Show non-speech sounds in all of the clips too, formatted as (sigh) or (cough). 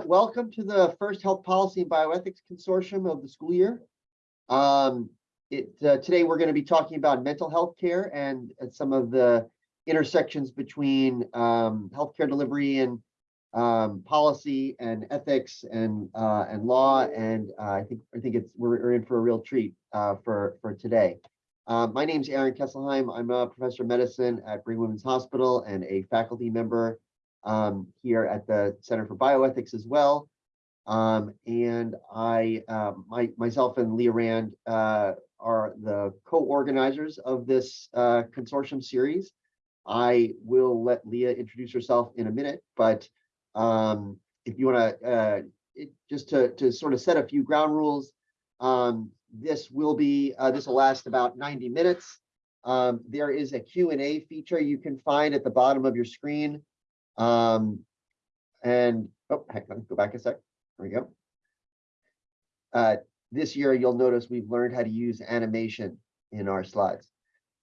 welcome to the first Health Policy and Bioethics Consortium of the school year. Um, it, uh, today, we're going to be talking about mental health care and, and some of the intersections between um, healthcare delivery and um, policy and ethics and uh, and law. And uh, I think I think it's we're, we're in for a real treat uh, for for today. Uh, my name is Aaron Kesselheim. I'm a professor of medicine at Brigham Women's Hospital and a faculty member um, here at the Center for Bioethics as well. Um, and I, um, my, myself and Leah Rand uh, are the co-organizers of this uh, consortium series. I will let Leah introduce herself in a minute, but um, if you want to, uh, just to, to sort of set a few ground rules, um, this will be, uh, this will last about 90 minutes. Um, there is a Q&A feature you can find at the bottom of your screen. Um, and, oh, hang on, go back a sec. There we go. Uh, this year, you'll notice we've learned how to use animation in our slides.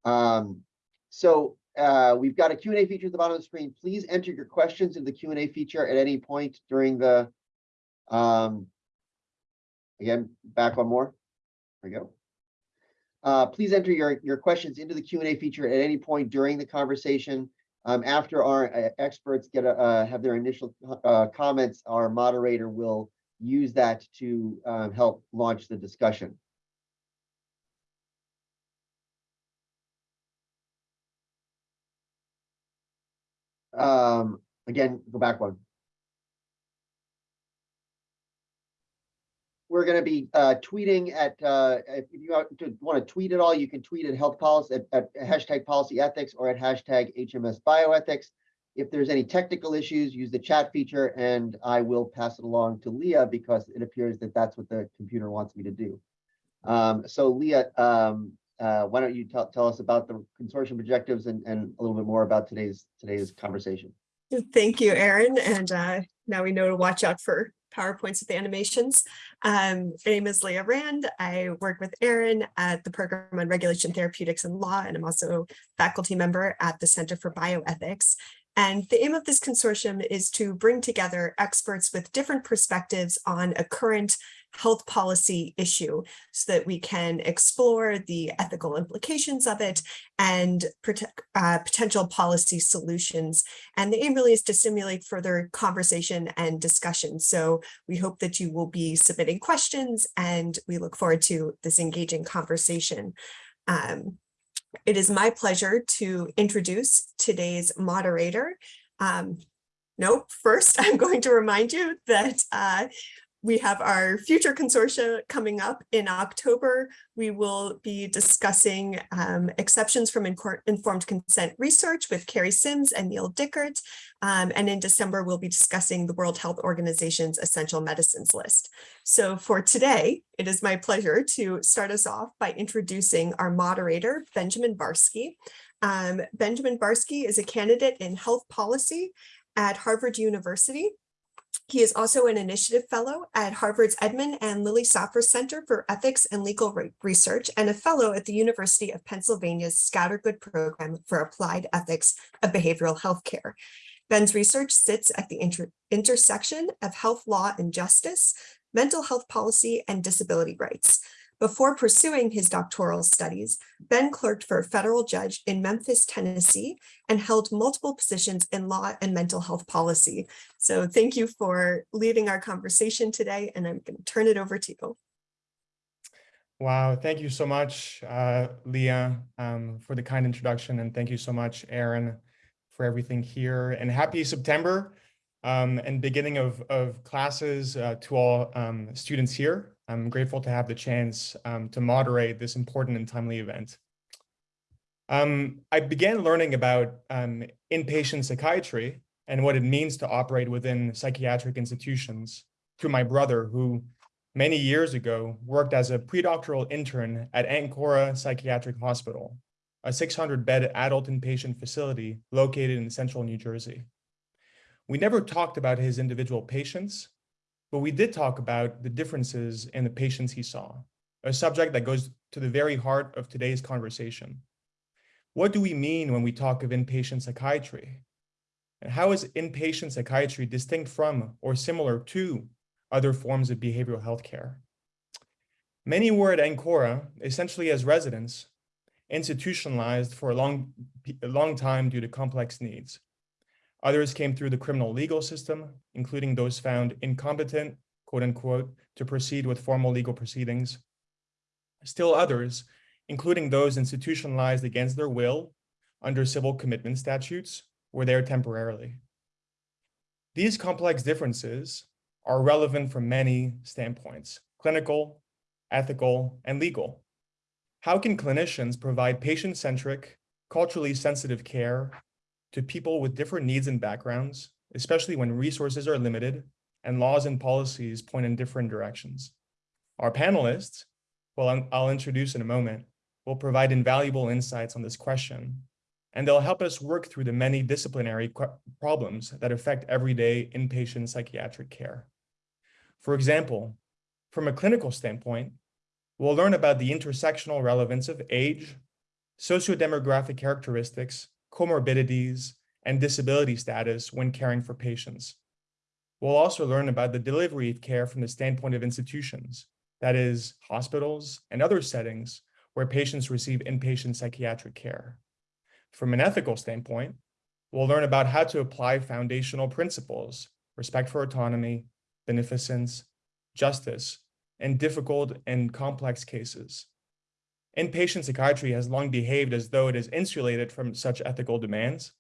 Um, so uh, we've got a Q&A feature at the bottom of the screen. Please enter your questions in the Q&A feature at any point during the, um, again, back one more. There we go. Uh, please enter your, your questions into the Q&A feature at any point during the conversation. Um, after our uh, experts get a, uh, have their initial uh, comments, our moderator will use that to um, help launch the discussion. Um, again, go back one. We're going to be uh, tweeting at, uh, if you want to tweet at all, you can tweet at health policy at, at, hashtag policy ethics or at hashtag HMS bioethics. If there's any technical issues, use the chat feature and I will pass it along to Leah because it appears that that's what the computer wants me to do. Um, so Leah, um, uh, why don't you tell, us about the consortium objectives and, and a little bit more about today's today's conversation. Thank you, Aaron. And uh, now we know to watch out for PowerPoints with the animations. Um, my name is Leah Rand. I work with Aaron at the Program on Regulation Therapeutics and Law, and I'm also faculty member at the Center for Bioethics. And the aim of this consortium is to bring together experts with different perspectives on a current health policy issue so that we can explore the ethical implications of it and uh, potential policy solutions. And the aim really is to stimulate further conversation and discussion. So we hope that you will be submitting questions and we look forward to this engaging conversation. Um, it is my pleasure to introduce today's moderator. Um, nope, first (laughs) I'm going to remind you that uh, we have our future consortia coming up in October. We will be discussing um, exceptions from informed consent research with Carrie Sims and Neal Dickert. Um, and in December, we'll be discussing the World Health Organization's essential medicines list. So for today, it is my pleasure to start us off by introducing our moderator, Benjamin Barsky. Um, Benjamin Barsky is a candidate in health policy at Harvard University he is also an initiative fellow at Harvard's Edmund and Lily Safra Center for Ethics and Legal Research and a fellow at the University of Pennsylvania's Scattergood Program for Applied Ethics of Behavioral Healthcare. Ben's research sits at the inter intersection of health law and justice, mental health policy, and disability rights. Before pursuing his doctoral studies, Ben clerked for a federal judge in Memphis, Tennessee, and held multiple positions in law and mental health policy. So thank you for leading our conversation today, and I'm going to turn it over to you. Wow, thank you so much, uh, Leah, um, for the kind introduction, and thank you so much, Aaron, for everything here. And happy September um, and beginning of, of classes uh, to all um, students here. I'm grateful to have the chance um, to moderate this important and timely event. Um, I began learning about um, inpatient psychiatry and what it means to operate within psychiatric institutions through my brother, who many years ago worked as a predoctoral intern at Ancora Psychiatric Hospital, a 600-bed adult inpatient facility located in central New Jersey. We never talked about his individual patients, but we did talk about the differences in the patients he saw, a subject that goes to the very heart of today's conversation. What do we mean when we talk of inpatient psychiatry? And how is inpatient psychiatry distinct from or similar to other forms of behavioral health care? Many were at Ancora essentially as residents, institutionalized for a long, a long time due to complex needs. Others came through the criminal legal system, including those found incompetent, quote unquote, to proceed with formal legal proceedings. Still others, including those institutionalized against their will under civil commitment statutes, were there temporarily. These complex differences are relevant from many standpoints, clinical, ethical, and legal. How can clinicians provide patient-centric, culturally sensitive care to people with different needs and backgrounds, especially when resources are limited and laws and policies point in different directions? Our panelists, well, I'll introduce in a moment, will provide invaluable insights on this question, and they'll help us work through the many disciplinary problems that affect everyday inpatient psychiatric care. For example, from a clinical standpoint, we'll learn about the intersectional relevance of age, sociodemographic characteristics, comorbidities, and disability status when caring for patients. We'll also learn about the delivery of care from the standpoint of institutions, that is, hospitals and other settings where patients receive inpatient psychiatric care. From an ethical standpoint, we'll learn about how to apply foundational principles, respect for autonomy, beneficence, justice, and difficult and complex cases. Inpatient psychiatry has long behaved as though it is insulated from such ethical demands,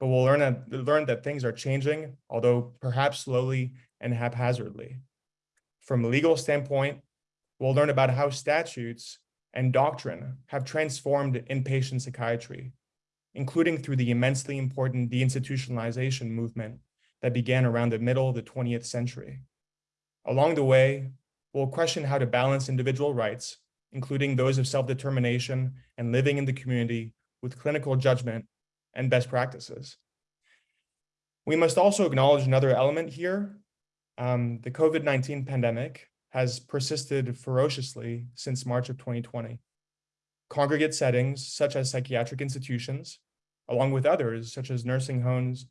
but we'll learn that, learn that things are changing, although perhaps slowly and haphazardly. From a legal standpoint, we'll learn about how statutes and doctrine have transformed inpatient psychiatry, including through the immensely important deinstitutionalization movement that began around the middle of the 20th century. Along the way, we'll question how to balance individual rights, including those of self-determination and living in the community with clinical judgment and best practices. We must also acknowledge another element here. Um, the COVID-19 pandemic has persisted ferociously since March of 2020. Congregate settings, such as psychiatric institutions, along with others, such as nursing homes,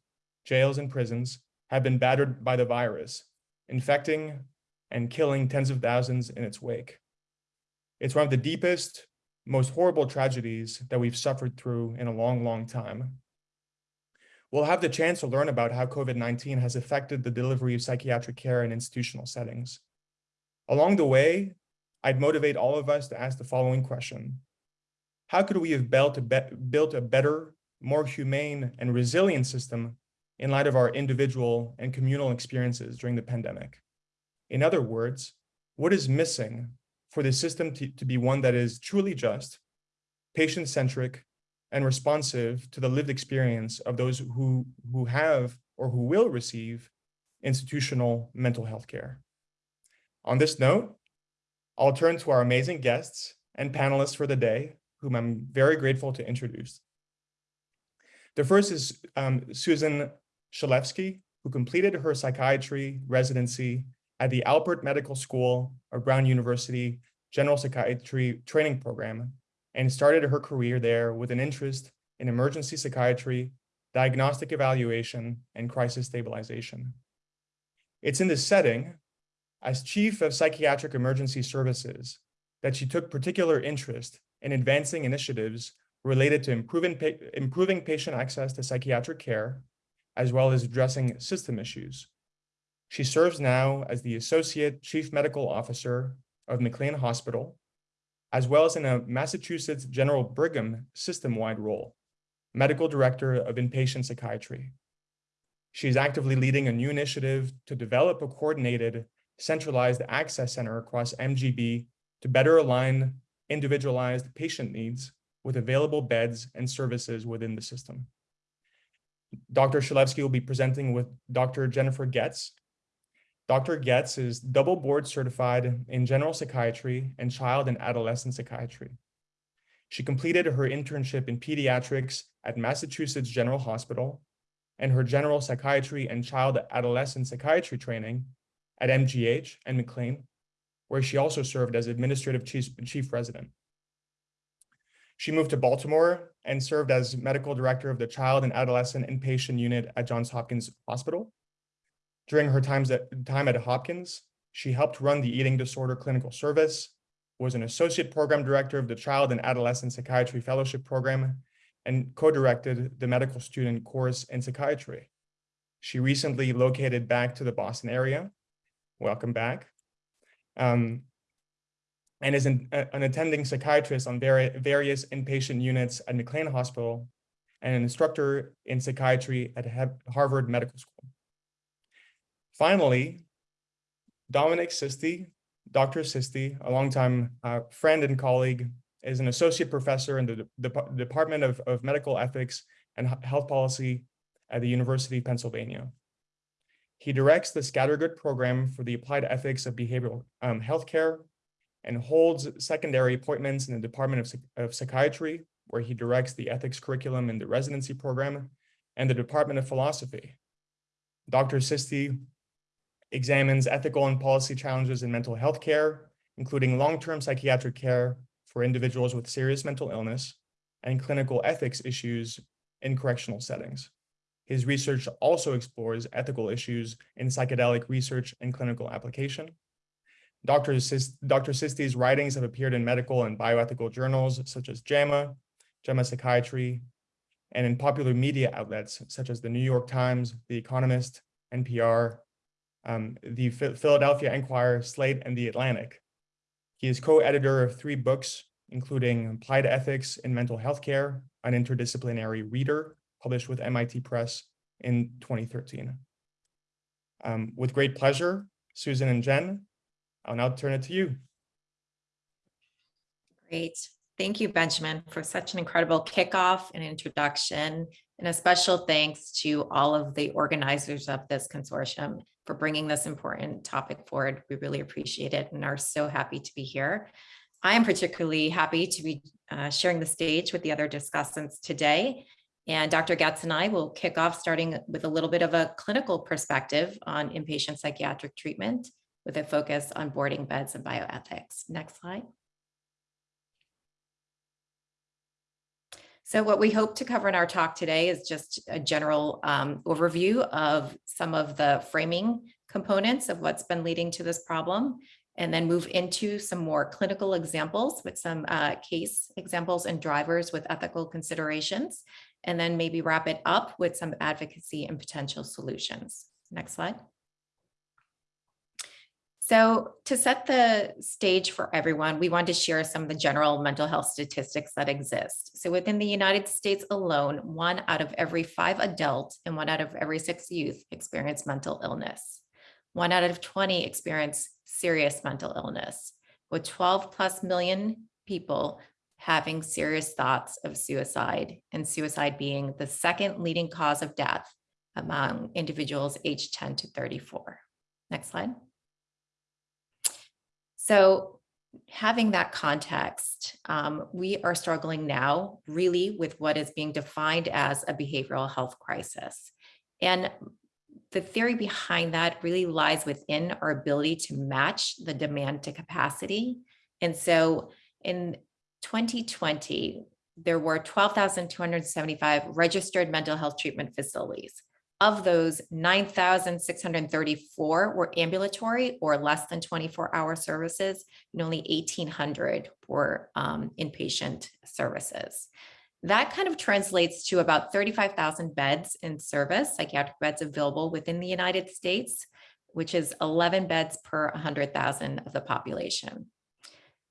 jails, and prisons, have been battered by the virus, infecting and killing tens of thousands in its wake. It's one of the deepest, most horrible tragedies that we've suffered through in a long, long time. We'll have the chance to learn about how COVID-19 has affected the delivery of psychiatric care in institutional settings. Along the way, I'd motivate all of us to ask the following question. How could we have built a, be built a better, more humane and resilient system in light of our individual and communal experiences during the pandemic? In other words, what is missing for the system to, to be one that is truly just, patient-centric, and responsive to the lived experience of those who, who have or who will receive institutional mental health care. On this note, I'll turn to our amazing guests and panelists for the day, whom I'm very grateful to introduce. The first is um, Susan Shalevsky, who completed her psychiatry residency at the Alpert Medical School of Brown University General Psychiatry Training Program and started her career there with an interest in emergency psychiatry, diagnostic evaluation, and crisis stabilization. It's in this setting, as Chief of Psychiatric Emergency Services, that she took particular interest in advancing initiatives related to improving, improving patient access to psychiatric care, as well as addressing system issues. She serves now as the Associate Chief Medical Officer of McLean Hospital, as well as in a Massachusetts General Brigham system-wide role, Medical Director of Inpatient Psychiatry. She is actively leading a new initiative to develop a coordinated, centralized access center across MGB to better align individualized patient needs with available beds and services within the system. Dr. Shalevsky will be presenting with Dr. Jennifer Getz, Dr. Getz is double board certified in general psychiatry and child and adolescent psychiatry. She completed her internship in pediatrics at Massachusetts General Hospital and her general psychiatry and child adolescent psychiatry training at MGH and McLean, where she also served as administrative chief, chief resident. She moved to Baltimore and served as medical director of the Child and Adolescent Inpatient Unit at Johns Hopkins Hospital. During her times at, time at Hopkins, she helped run the Eating Disorder Clinical Service, was an associate program director of the Child and Adolescent Psychiatry Fellowship Program, and co-directed the medical student course in psychiatry. She recently located back to the Boston area. Welcome back. Um, and is an, an attending psychiatrist on vari various inpatient units at McLean Hospital and an instructor in psychiatry at Harvard Medical School. Finally, Dominic Sisti, Dr. Sisti, a longtime uh, friend and colleague, is an associate professor in the, the Department of, of Medical Ethics and Health Policy at the University of Pennsylvania. He directs the Scattergood program for the applied ethics of behavioral um, healthcare and holds secondary appointments in the Department of, of Psychiatry, where he directs the ethics curriculum in the residency program and the Department of Philosophy. Dr. Sisti examines ethical and policy challenges in mental health care, including long-term psychiatric care for individuals with serious mental illness and clinical ethics issues in correctional settings. His research also explores ethical issues in psychedelic research and clinical application. Dr. Sis Dr. Sisti's writings have appeared in medical and bioethical journals such as JAMA, JAMA Psychiatry, and in popular media outlets such as the New York Times, The Economist, NPR, um, the Philadelphia Inquirer, Slate, and The Atlantic. He is co-editor of three books, including Applied Ethics in Mental Health Care, an interdisciplinary reader, published with MIT Press in 2013. Um, with great pleasure, Susan and Jen, I'll now turn it to you. Great. Thank you, Benjamin, for such an incredible kickoff and introduction. And a special thanks to all of the organizers of this consortium for bringing this important topic forward. We really appreciate it and are so happy to be here. I am particularly happy to be uh, sharing the stage with the other discussants today. And Dr. Getz and I will kick off starting with a little bit of a clinical perspective on inpatient psychiatric treatment with a focus on boarding beds and bioethics. Next slide. So what we hope to cover in our talk today is just a general um, overview of some of the framing components of what's been leading to this problem, and then move into some more clinical examples with some uh, case examples and drivers with ethical considerations, and then maybe wrap it up with some advocacy and potential solutions. Next slide. So to set the stage for everyone, we want to share some of the general mental health statistics that exist. So within the United States alone, one out of every five adults and one out of every six youth experience mental illness. One out of 20 experience serious mental illness, with 12 plus million people having serious thoughts of suicide and suicide being the second leading cause of death among individuals aged 10 to 34. Next slide. So having that context, um, we are struggling now really with what is being defined as a behavioral health crisis. And the theory behind that really lies within our ability to match the demand to capacity. And so in 2020, there were 12,275 registered mental health treatment facilities. Of those, 9,634 were ambulatory or less than 24 hour services, and only 1,800 were um, inpatient services. That kind of translates to about 35,000 beds in service, psychiatric beds available within the United States, which is 11 beds per 100,000 of the population.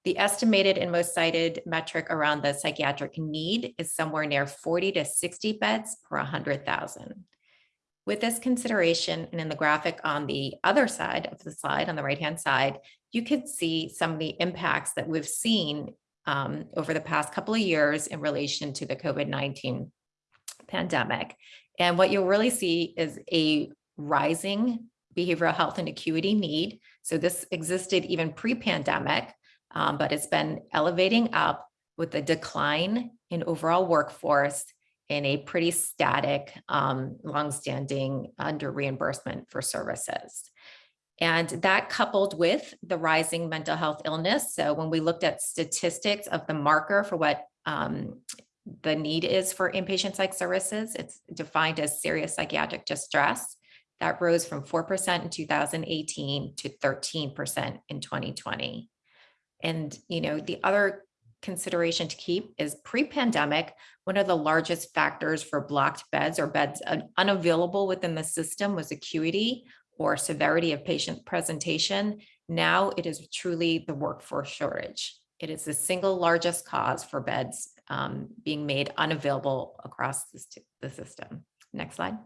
The estimated and most cited metric around the psychiatric need is somewhere near 40 to 60 beds per 100,000. With this consideration and in the graphic on the other side of the slide, on the right-hand side, you can see some of the impacts that we've seen um, over the past couple of years in relation to the COVID-19 pandemic. And what you'll really see is a rising behavioral health and acuity need. So this existed even pre-pandemic, um, but it's been elevating up with the decline in overall workforce in a pretty static, um, longstanding under reimbursement for services. And that coupled with the rising mental health illness. So when we looked at statistics of the marker for what um, the need is for inpatient psych services. It's defined as serious psychiatric distress. That rose from four percent in two thousand eighteen to thirteen percent in twenty twenty. And, you know, the other consideration to keep is pre-pandemic, one of the largest factors for blocked beds or beds unavailable within the system was acuity or severity of patient presentation. Now it is truly the workforce shortage. It is the single largest cause for beds um, being made unavailable across the system. Next slide.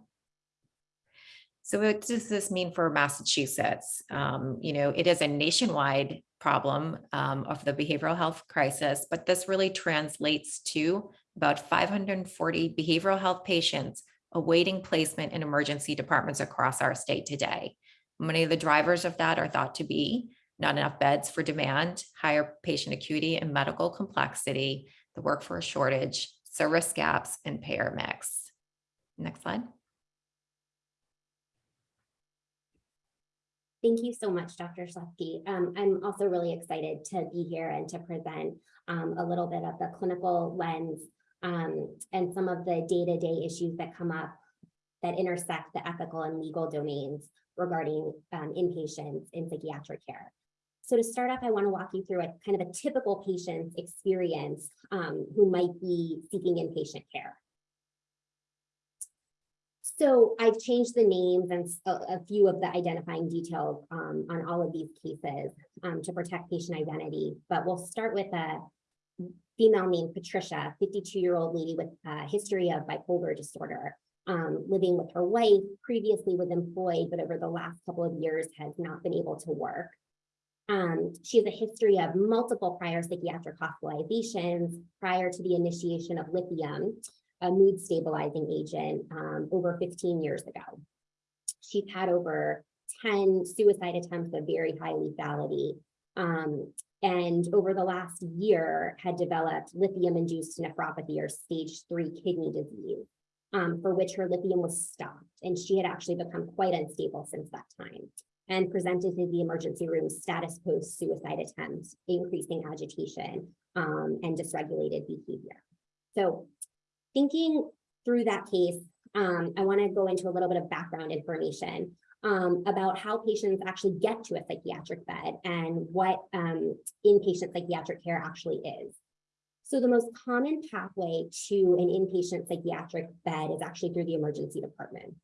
So what does this mean for Massachusetts? Um, you know, it is a nationwide problem um, of the behavioral health crisis, but this really translates to about 540 behavioral health patients awaiting placement in emergency departments across our state today. Many of the drivers of that are thought to be not enough beds for demand, higher patient acuity and medical complexity, the workforce shortage, service gaps, and payer mix. Next slide. Thank you so much, Dr. Schleske. Um, I'm also really excited to be here and to present um, a little bit of the clinical lens um, and some of the day-to-day issues that come up that intersect the ethical and legal domains regarding um, inpatients in psychiatric care. So to start off, I want to walk you through a kind of a typical patient's experience um, who might be seeking inpatient care. So I've changed the names and a few of the identifying details um, on all of these cases um, to protect patient identity, but we'll start with a female named Patricia, 52-year-old lady with a history of bipolar disorder, um, living with her wife, previously was employed, but over the last couple of years has not been able to work. Um, she has a history of multiple prior psychiatric hospitalizations prior to the initiation of lithium, a mood stabilizing agent um, over 15 years ago. She's had over 10 suicide attempts of very high lethality. Um, and over the last year had developed lithium-induced nephropathy or stage three kidney disease, um, for which her lithium was stopped. And she had actually become quite unstable since that time and presented to the emergency room status post suicide attempts, increasing agitation um, and dysregulated behavior. So thinking through that case, um, I want to go into a little bit of background information um, about how patients actually get to a psychiatric bed and what um, inpatient psychiatric care actually is. So the most common pathway to an inpatient psychiatric bed is actually through the emergency department.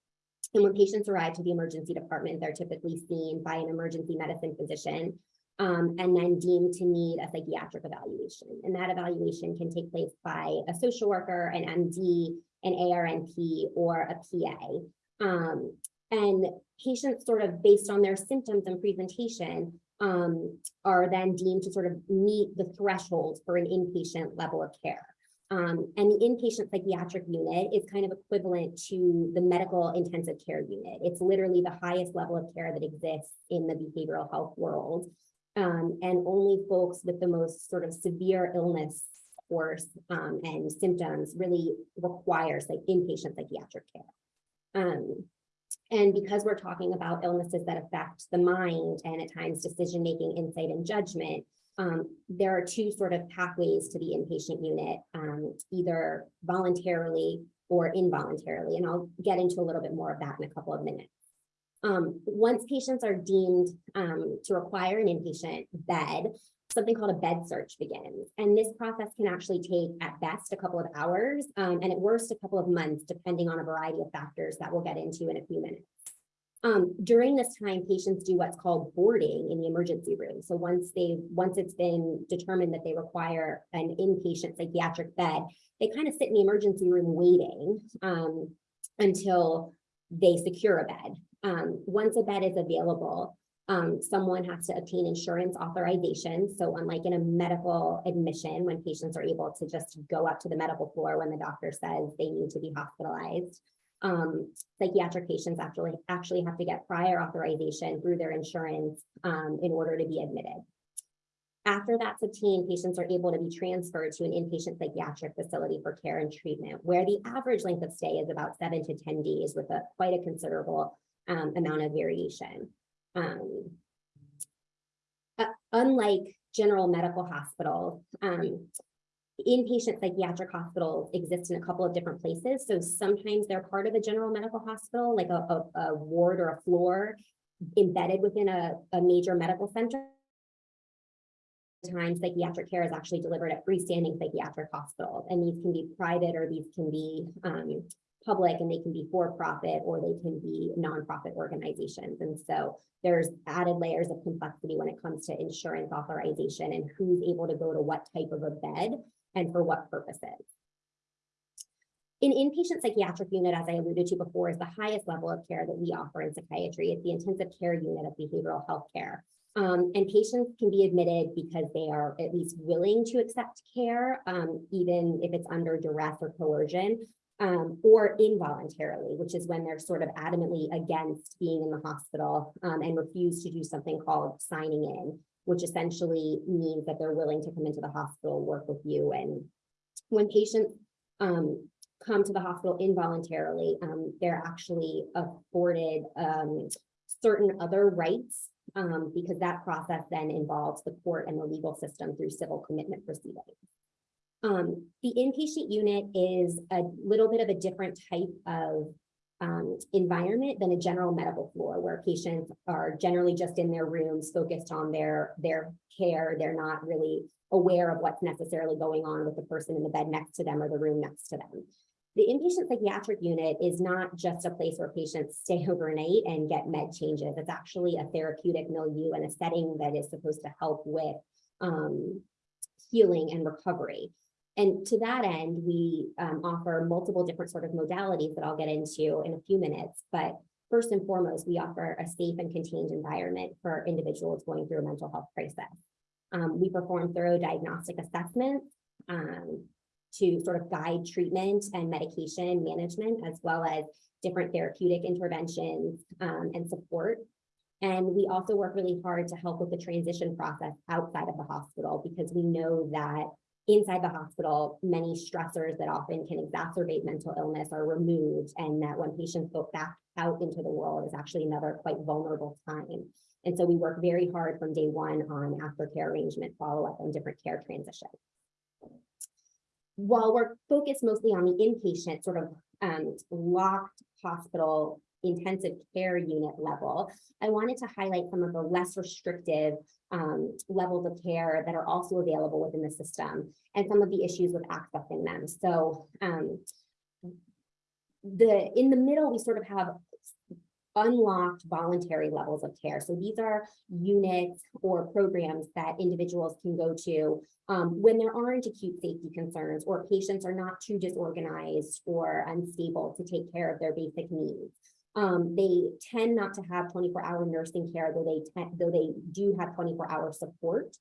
And when patients arrive to the emergency department, they're typically seen by an emergency medicine physician um, and then deemed to need a psychiatric evaluation. And that evaluation can take place by a social worker, an MD, an ARNP, or a PA. Um, and patients sort of based on their symptoms and presentation um, are then deemed to sort of meet the threshold for an inpatient level of care. Um, and the inpatient psychiatric unit is kind of equivalent to the medical intensive care unit. It's literally the highest level of care that exists in the behavioral health world. Um, and only folks with the most sort of severe illness course um, and symptoms really requires like inpatient psychiatric care. Um, and because we're talking about illnesses that affect the mind and at times decision-making, insight, and judgment, um, there are two sort of pathways to the inpatient unit, um, either voluntarily or involuntarily. And I'll get into a little bit more of that in a couple of minutes. Um, once patients are deemed um, to require an inpatient bed, something called a bed search begins. And this process can actually take at best a couple of hours um, and at worst a couple of months, depending on a variety of factors that we'll get into in a few minutes. Um, during this time, patients do what's called boarding in the emergency room. So once they, once it's been determined that they require an inpatient psychiatric bed, they kind of sit in the emergency room waiting um, until they secure a bed. Um, once a bed is available, um, someone has to obtain insurance authorization. So unlike in a medical admission, when patients are able to just go up to the medical floor when the doctor says they need to be hospitalized, um, psychiatric patients actually actually have to get prior authorization through their insurance um, in order to be admitted. After that's obtained, patients are able to be transferred to an inpatient psychiatric facility for care and treatment, where the average length of stay is about seven to 10 days with a quite a considerable um, amount of variation. Um, uh, unlike general medical hospitals, um, Inpatient psychiatric hospitals exist in a couple of different places. So sometimes they're part of a general medical hospital, like a, a, a ward or a floor embedded within a, a major medical center. Times psychiatric care is actually delivered at freestanding psychiatric hospitals, and these can be private or these can be um, public and they can be for-profit or they can be nonprofit organizations. And so there's added layers of complexity when it comes to insurance authorization and who's able to go to what type of a bed and for what purposes. An inpatient psychiatric unit, as I alluded to before, is the highest level of care that we offer in psychiatry. It's the intensive care unit of behavioral health care. Um, and patients can be admitted because they are at least willing to accept care, um, even if it's under duress or coercion, um, or involuntarily, which is when they're sort of adamantly against being in the hospital um, and refuse to do something called signing in, which essentially means that they're willing to come into the hospital, work with you. And when patients um, come to the hospital involuntarily, um, they're actually afforded um, certain other rights um, because that process then involves the court and the legal system through civil commitment proceedings. Um, the inpatient unit is a little bit of a different type of um, environment than a general medical floor where patients are generally just in their rooms focused on their, their care. They're not really aware of what's necessarily going on with the person in the bed next to them or the room next to them. The inpatient psychiatric unit is not just a place where patients stay (laughs) overnight and get med changes. It's actually a therapeutic milieu and a setting that is supposed to help with um, healing and recovery. And to that end, we um, offer multiple different sort of modalities that I'll get into in a few minutes. But first and foremost, we offer a safe and contained environment for individuals going through a mental health crisis. Um, we perform thorough diagnostic assessments um, to sort of guide treatment and medication management, as well as different therapeutic interventions um, and support. And we also work really hard to help with the transition process outside of the hospital because we know that inside the hospital, many stressors that often can exacerbate mental illness are removed and that when patients go back out into the world is actually another quite vulnerable time. And so we work very hard from day one on aftercare arrangement, follow-up and different care transitions. While we're focused mostly on the inpatient sort of um, locked hospital intensive care unit level, I wanted to highlight some of the less restrictive um, levels of care that are also available within the system and some of the issues with accessing them. So um, the in the middle, we sort of have unlocked voluntary levels of care. So these are units or programs that individuals can go to um, when there aren't acute safety concerns or patients are not too disorganized or unstable to take care of their basic needs. Um, they tend not to have 24 hour nursing care, though they though they do have 24 hour support.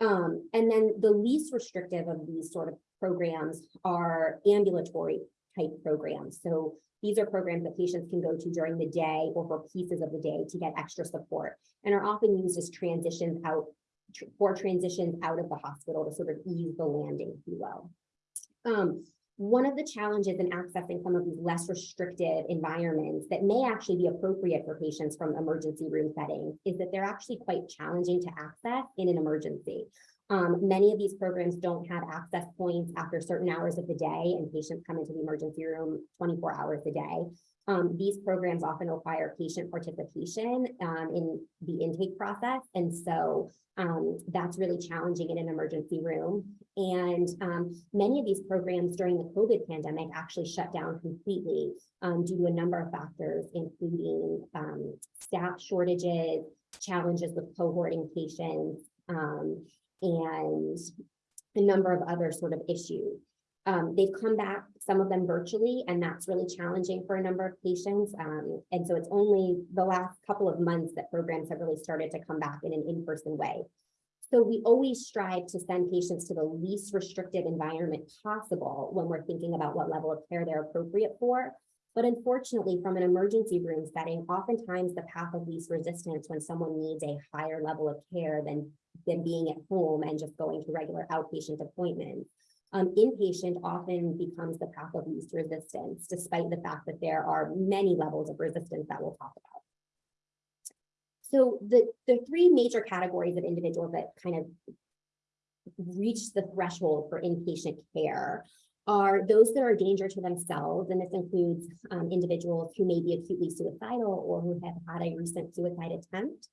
Um, and then the least restrictive of these sort of programs are ambulatory type programs. So these are programs that patients can go to during the day or for pieces of the day to get extra support and are often used as transitions out for transitions out of the hospital to sort of ease the landing, if you will. Um, one of the challenges in accessing some of these less restrictive environments that may actually be appropriate for patients from emergency room settings is that they're actually quite challenging to access in an emergency. Um, many of these programs don't have access points after certain hours of the day and patients come into the emergency room 24 hours a day. Um, these programs often require patient participation um, in the intake process. And so um, that's really challenging in an emergency room. And um, many of these programs during the COVID pandemic actually shut down completely um, due to a number of factors, including um, staff shortages, challenges with cohorting patients, and a number of other sort of issues. Um, they've come back, some of them virtually, and that's really challenging for a number of patients. Um, and so it's only the last couple of months that programs have really started to come back in an in-person way. So we always strive to send patients to the least restrictive environment possible when we're thinking about what level of care they're appropriate for. But unfortunately, from an emergency room setting, oftentimes the path of least resistance when someone needs a higher level of care than, than being at home and just going to regular outpatient appointments. Um, inpatient often becomes the path of least resistance, despite the fact that there are many levels of resistance that we'll talk about. So the, the three major categories of individuals that kind of reach the threshold for inpatient care are those that are a danger to themselves, and this includes um, individuals who may be acutely suicidal or who have had a recent suicide attempt.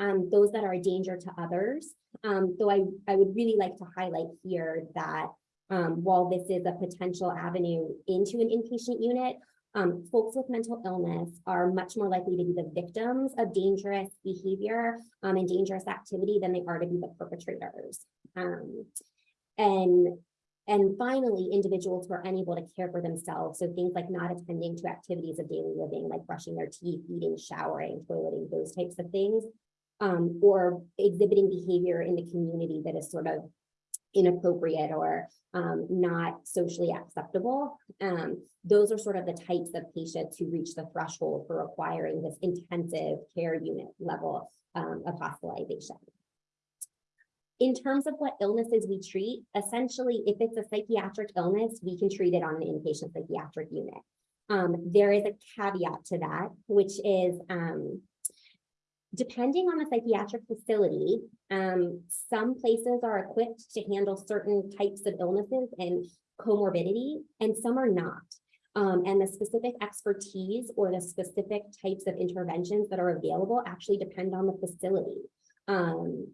Um, those that are a danger to others. Um, though I, I would really like to highlight here that um, while this is a potential avenue into an inpatient unit, um, folks with mental illness are much more likely to be the victims of dangerous behavior um, and dangerous activity than they are to be the perpetrators. Um, and and finally, individuals who are unable to care for themselves. So things like not attending to activities of daily living, like brushing their teeth, eating, showering, toileting, those types of things. Um, or exhibiting behavior in the community that is sort of inappropriate or um, not socially acceptable. Um, those are sort of the types of patients who reach the threshold for requiring this intensive care unit level um, of hospitalization. In terms of what illnesses we treat, essentially, if it's a psychiatric illness, we can treat it on an inpatient psychiatric unit. Um, there is a caveat to that, which is um, depending on the psychiatric facility, um, some places are equipped to handle certain types of illnesses and comorbidity, and some are not. Um, and the specific expertise or the specific types of interventions that are available actually depend on the facility. Um,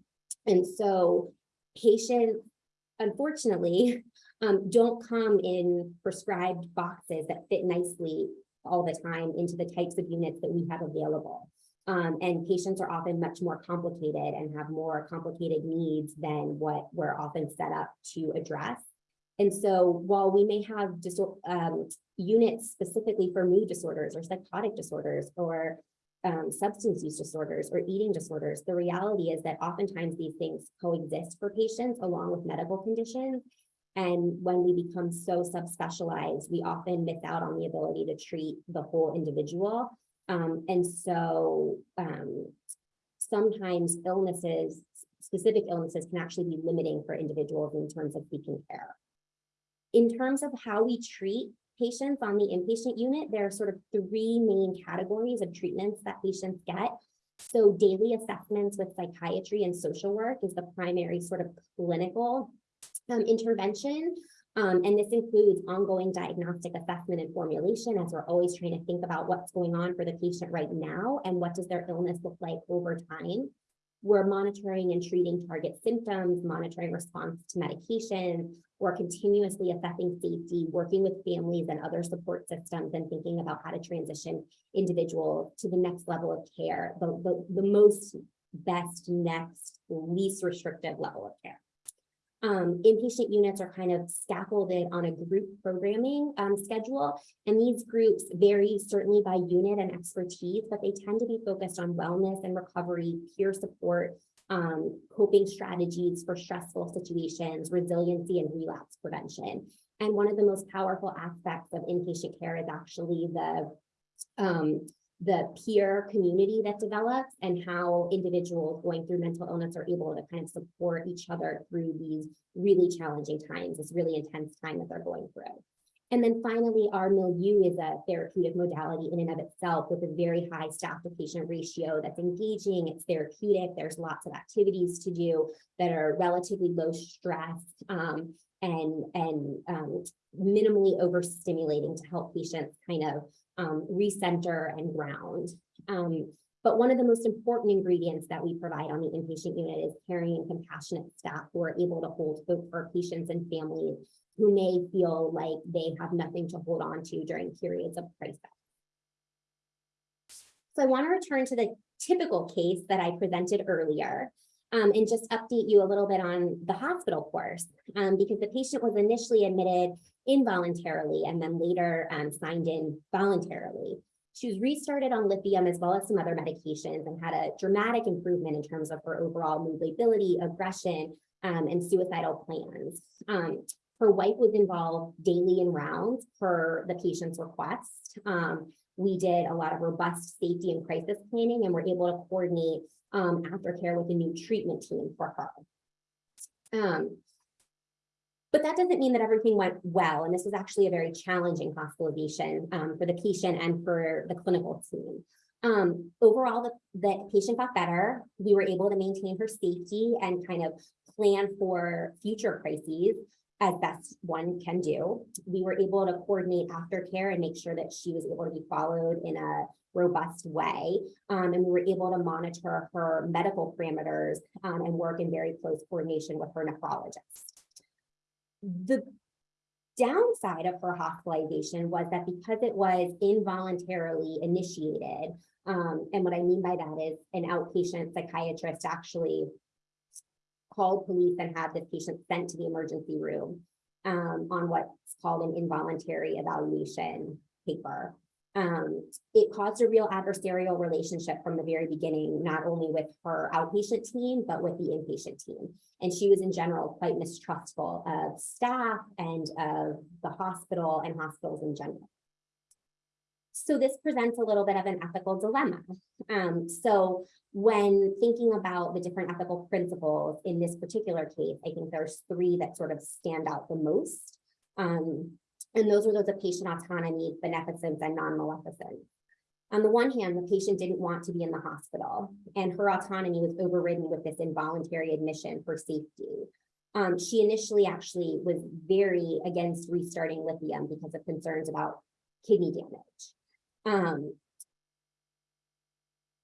and so patients, unfortunately, um, don't come in prescribed boxes that fit nicely all the time into the types of units that we have available. Um, and patients are often much more complicated and have more complicated needs than what we're often set up to address. And so while we may have um, units specifically for mood disorders or psychotic disorders or um, substance use disorders or eating disorders, the reality is that oftentimes these things coexist for patients along with medical conditions. And when we become so subspecialized, we often miss out on the ability to treat the whole individual. Um, and so um, sometimes illnesses, specific illnesses can actually be limiting for individuals in terms of seeking care. In terms of how we treat patients on the inpatient unit, there are sort of three main categories of treatments that patients get. So daily assessments with psychiatry and social work is the primary sort of clinical um, intervention. Um, and this includes ongoing diagnostic assessment and formulation as we're always trying to think about what's going on for the patient right now and what does their illness look like over time. We're monitoring and treating target symptoms, monitoring response to medication, or continuously assessing safety, working with families and other support systems and thinking about how to transition individuals to the next level of care, the, the, the most best next least restrictive level of care. Um, inpatient units are kind of scaffolded on a group programming um, schedule, and these groups vary certainly by unit and expertise, but they tend to be focused on wellness and recovery, peer support, um, coping strategies for stressful situations, resiliency and relapse prevention. And one of the most powerful aspects of inpatient care is actually the um, the peer community that develops and how individuals going through mental illness are able to kind of support each other through these really challenging times, this really intense time that they're going through. And then finally, our milieu is a therapeutic modality in and of itself with a very high staff to patient ratio that's engaging, it's therapeutic, there's lots of activities to do that are relatively low stress um, and, and um, minimally overstimulating to help patients kind of um, recenter and ground. Um, but one of the most important ingredients that we provide on the inpatient unit is caring and compassionate staff who are able to hold hope for patients and families who may feel like they have nothing to hold on to during periods of crisis. So I want to return to the typical case that I presented earlier um, and just update you a little bit on the hospital course um, because the patient was initially admitted involuntarily and then later um, signed in voluntarily. She was restarted on lithium as well as some other medications and had a dramatic improvement in terms of her overall mood ability, aggression, um, and suicidal plans. Um, her wife was involved daily in rounds per the patient's request. Um, we did a lot of robust safety and crisis planning and were able to coordinate um, aftercare with a new treatment team for her. But that doesn't mean that everything went well. And this was actually a very challenging hospitalization um, for the patient and for the clinical team. Um, overall, the, the patient got better. We were able to maintain her safety and kind of plan for future crises as best one can do. We were able to coordinate aftercare and make sure that she was able to be followed in a robust way. Um, and we were able to monitor her medical parameters um, and work in very close coordination with her nephrologist. The downside of her hospitalization was that because it was involuntarily initiated, um, and what I mean by that is an outpatient psychiatrist actually called police and had this patient sent to the emergency room um, on what's called an involuntary evaluation paper. Um, it caused a real adversarial relationship from the very beginning, not only with her outpatient team, but with the inpatient team. And she was in general quite mistrustful of staff and of the hospital and hospitals in general. So this presents a little bit of an ethical dilemma. Um, so when thinking about the different ethical principles in this particular case, I think there's three that sort of stand out the most. Um, and those are those of patient autonomy, beneficence, and non-maleficence. On the one hand, the patient didn't want to be in the hospital, and her autonomy was overridden with this involuntary admission for safety. Um, she initially actually was very against restarting lithium because of concerns about kidney damage. Um,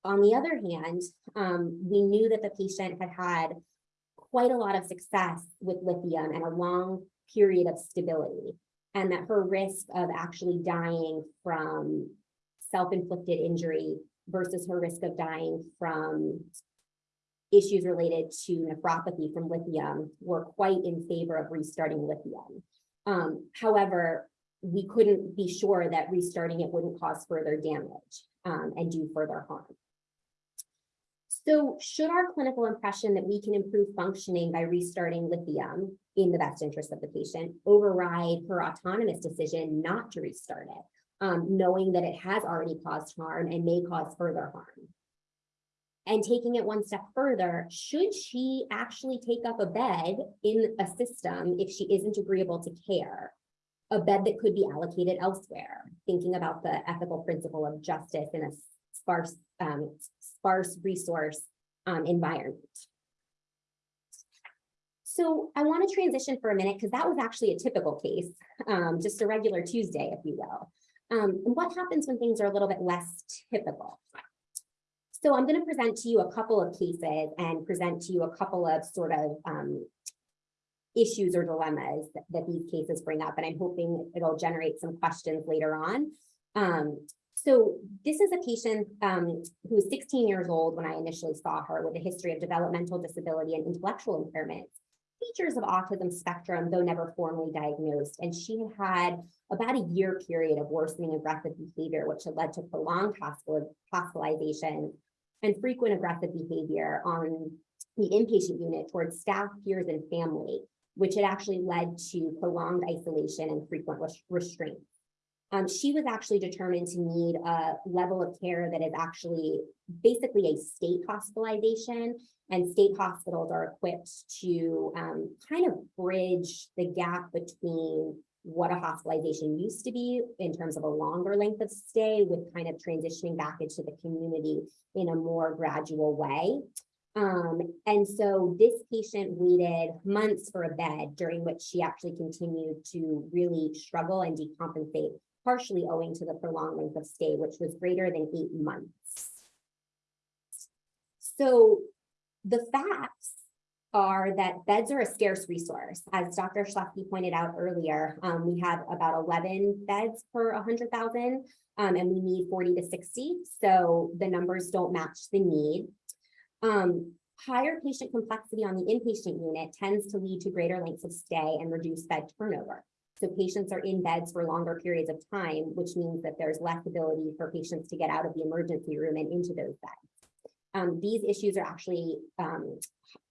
on the other hand, um, we knew that the patient had had quite a lot of success with lithium and a long period of stability, and that her risk of actually dying from self-inflicted injury versus her risk of dying from issues related to nephropathy from lithium were quite in favor of restarting lithium. Um, however, we couldn't be sure that restarting it wouldn't cause further damage um, and do further harm. So should our clinical impression that we can improve functioning by restarting lithium in the best interest of the patient override her autonomous decision not to restart it, um, knowing that it has already caused harm and may cause further harm? And taking it one step further, should she actually take up a bed in a system if she isn't agreeable to care? A bed that could be allocated elsewhere, thinking about the ethical principle of justice in a sparse, um, sparse resource um, environment. So I want to transition for a minute because that was actually a typical case, um, just a regular Tuesday, if you will. Um, and what happens when things are a little bit less typical? So I'm going to present to you a couple of cases and present to you a couple of sort of um, issues or dilemmas that, that, these cases bring up, and I'm hoping it'll generate some questions later on. Um, so this is a patient um, who was 16 years old when I initially saw her with a history of developmental disability and intellectual impairment, features of autism spectrum, though never formally diagnosed. And she had about a year period of worsening aggressive behavior, which had led to prolonged hospital hospitalization and frequent aggressive behavior on the inpatient unit towards staff, peers, and family, which had actually led to prolonged isolation and frequent restraints. Um, she was actually determined to need a level of care that is actually basically a state hospitalization and state hospitals are equipped to um, kind of bridge the gap between what a hospitalization used to be in terms of a longer length of stay with kind of transitioning back into the community in a more gradual way. Um, and so this patient waited months for a bed during which she actually continued to really struggle and decompensate partially owing to the prolonged length of stay, which was greater than eight months. So the facts are that beds are a scarce resource. As Dr. Schleske pointed out earlier, um, we have about 11 beds per 100,000 um, and we need 40 to 60. So the numbers don't match the need. Um, higher patient complexity on the inpatient unit tends to lead to greater lengths of stay and reduced bed turnover. So patients are in beds for longer periods of time, which means that there's less ability for patients to get out of the emergency room and into those beds. Um, these issues are actually um,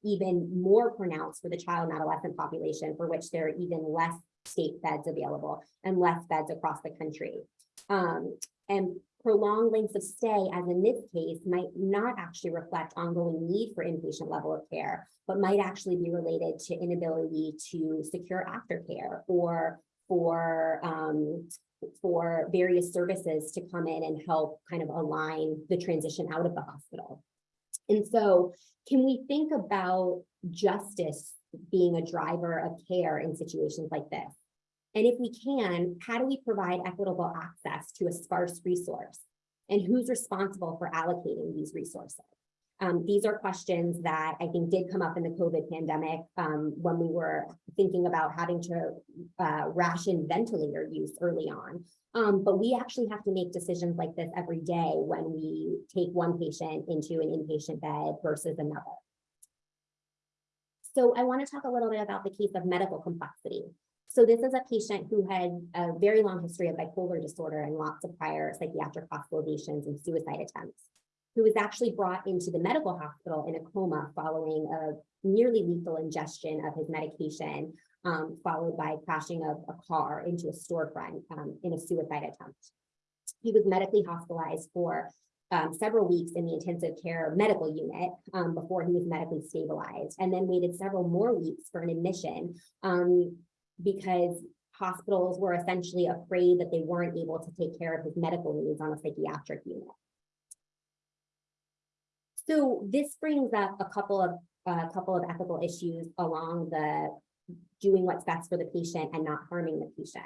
even more pronounced for the child and adolescent population, for which there are even less state beds available and less beds across the country. Um, and prolonged lengths of stay, as in this case, might not actually reflect ongoing need for inpatient level of care, but might actually be related to inability to secure aftercare or for um, for various services to come in and help kind of align the transition out of the hospital. And so can we think about justice being a driver of care in situations like this? And if we can, how do we provide equitable access to a sparse resource? And who's responsible for allocating these resources? Um, these are questions that I think did come up in the COVID pandemic um, when we were thinking about having to uh, ration ventilator use early on. Um, but we actually have to make decisions like this every day when we take one patient into an inpatient bed versus another. So I want to talk a little bit about the case of medical complexity. So this is a patient who had a very long history of bipolar disorder and lots of prior psychiatric hospitalizations and suicide attempts, who was actually brought into the medical hospital in a coma following a nearly lethal ingestion of his medication, um, followed by crashing of a car into a storefront um, in a suicide attempt. He was medically hospitalized for um, several weeks in the intensive care medical unit um, before he was medically stabilized, and then waited several more weeks for an admission um, because hospitals were essentially afraid that they weren't able to take care of his medical needs on a psychiatric unit. So this brings up a couple of a couple of ethical issues along the doing what's best for the patient and not harming the patient.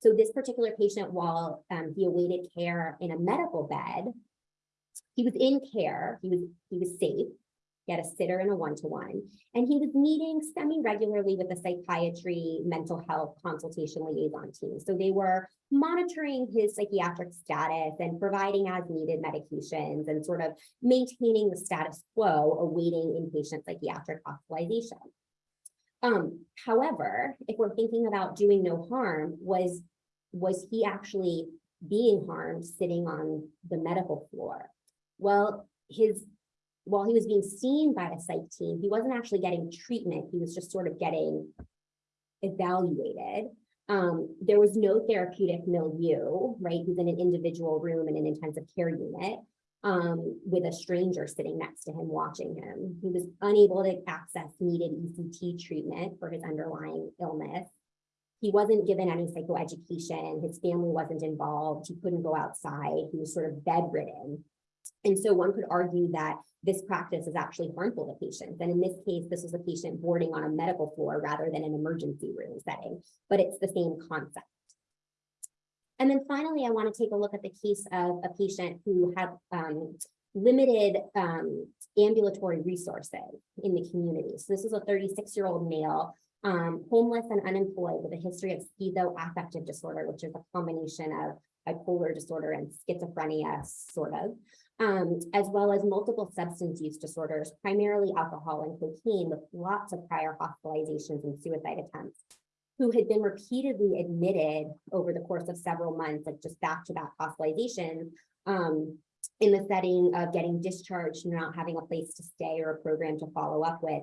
So this particular patient, while um, he awaited care in a medical bed, he was in care, he was, he was safe, he had a sitter and a one-to-one, and he was meeting semi-regularly with the psychiatry mental health consultation liaison team. So they were monitoring his psychiatric status and providing as needed medications and sort of maintaining the status quo awaiting inpatient psychiatric hospitalization. Um, however, if we're thinking about doing no harm, was, was he actually being harmed sitting on the medical floor? Well, his, while he was being seen by a psych team, he wasn't actually getting treatment. He was just sort of getting evaluated. Um, there was no therapeutic milieu, right? He's in an individual room in an intensive care unit um, with a stranger sitting next to him watching him. He was unable to access needed ECT treatment for his underlying illness. He wasn't given any psychoeducation. His family wasn't involved. He couldn't go outside. He was sort of bedridden. And so one could argue that this practice is actually harmful to patients. And in this case, this was a patient boarding on a medical floor rather than an emergency room setting, but it's the same concept. And then finally, I want to take a look at the case of a patient who had um, limited um, ambulatory resources in the community. So this is a 36-year-old male, um, homeless and unemployed with a history of schizoaffective disorder, which is a combination of bipolar disorder and schizophrenia, sort of, um, as well as multiple substance use disorders, primarily alcohol and cocaine, with lots of prior hospitalizations and suicide attempts who had been repeatedly admitted over the course of several months, like just back-to-back hospitalizations, um, in the setting of getting discharged, not having a place to stay or a program to follow up with,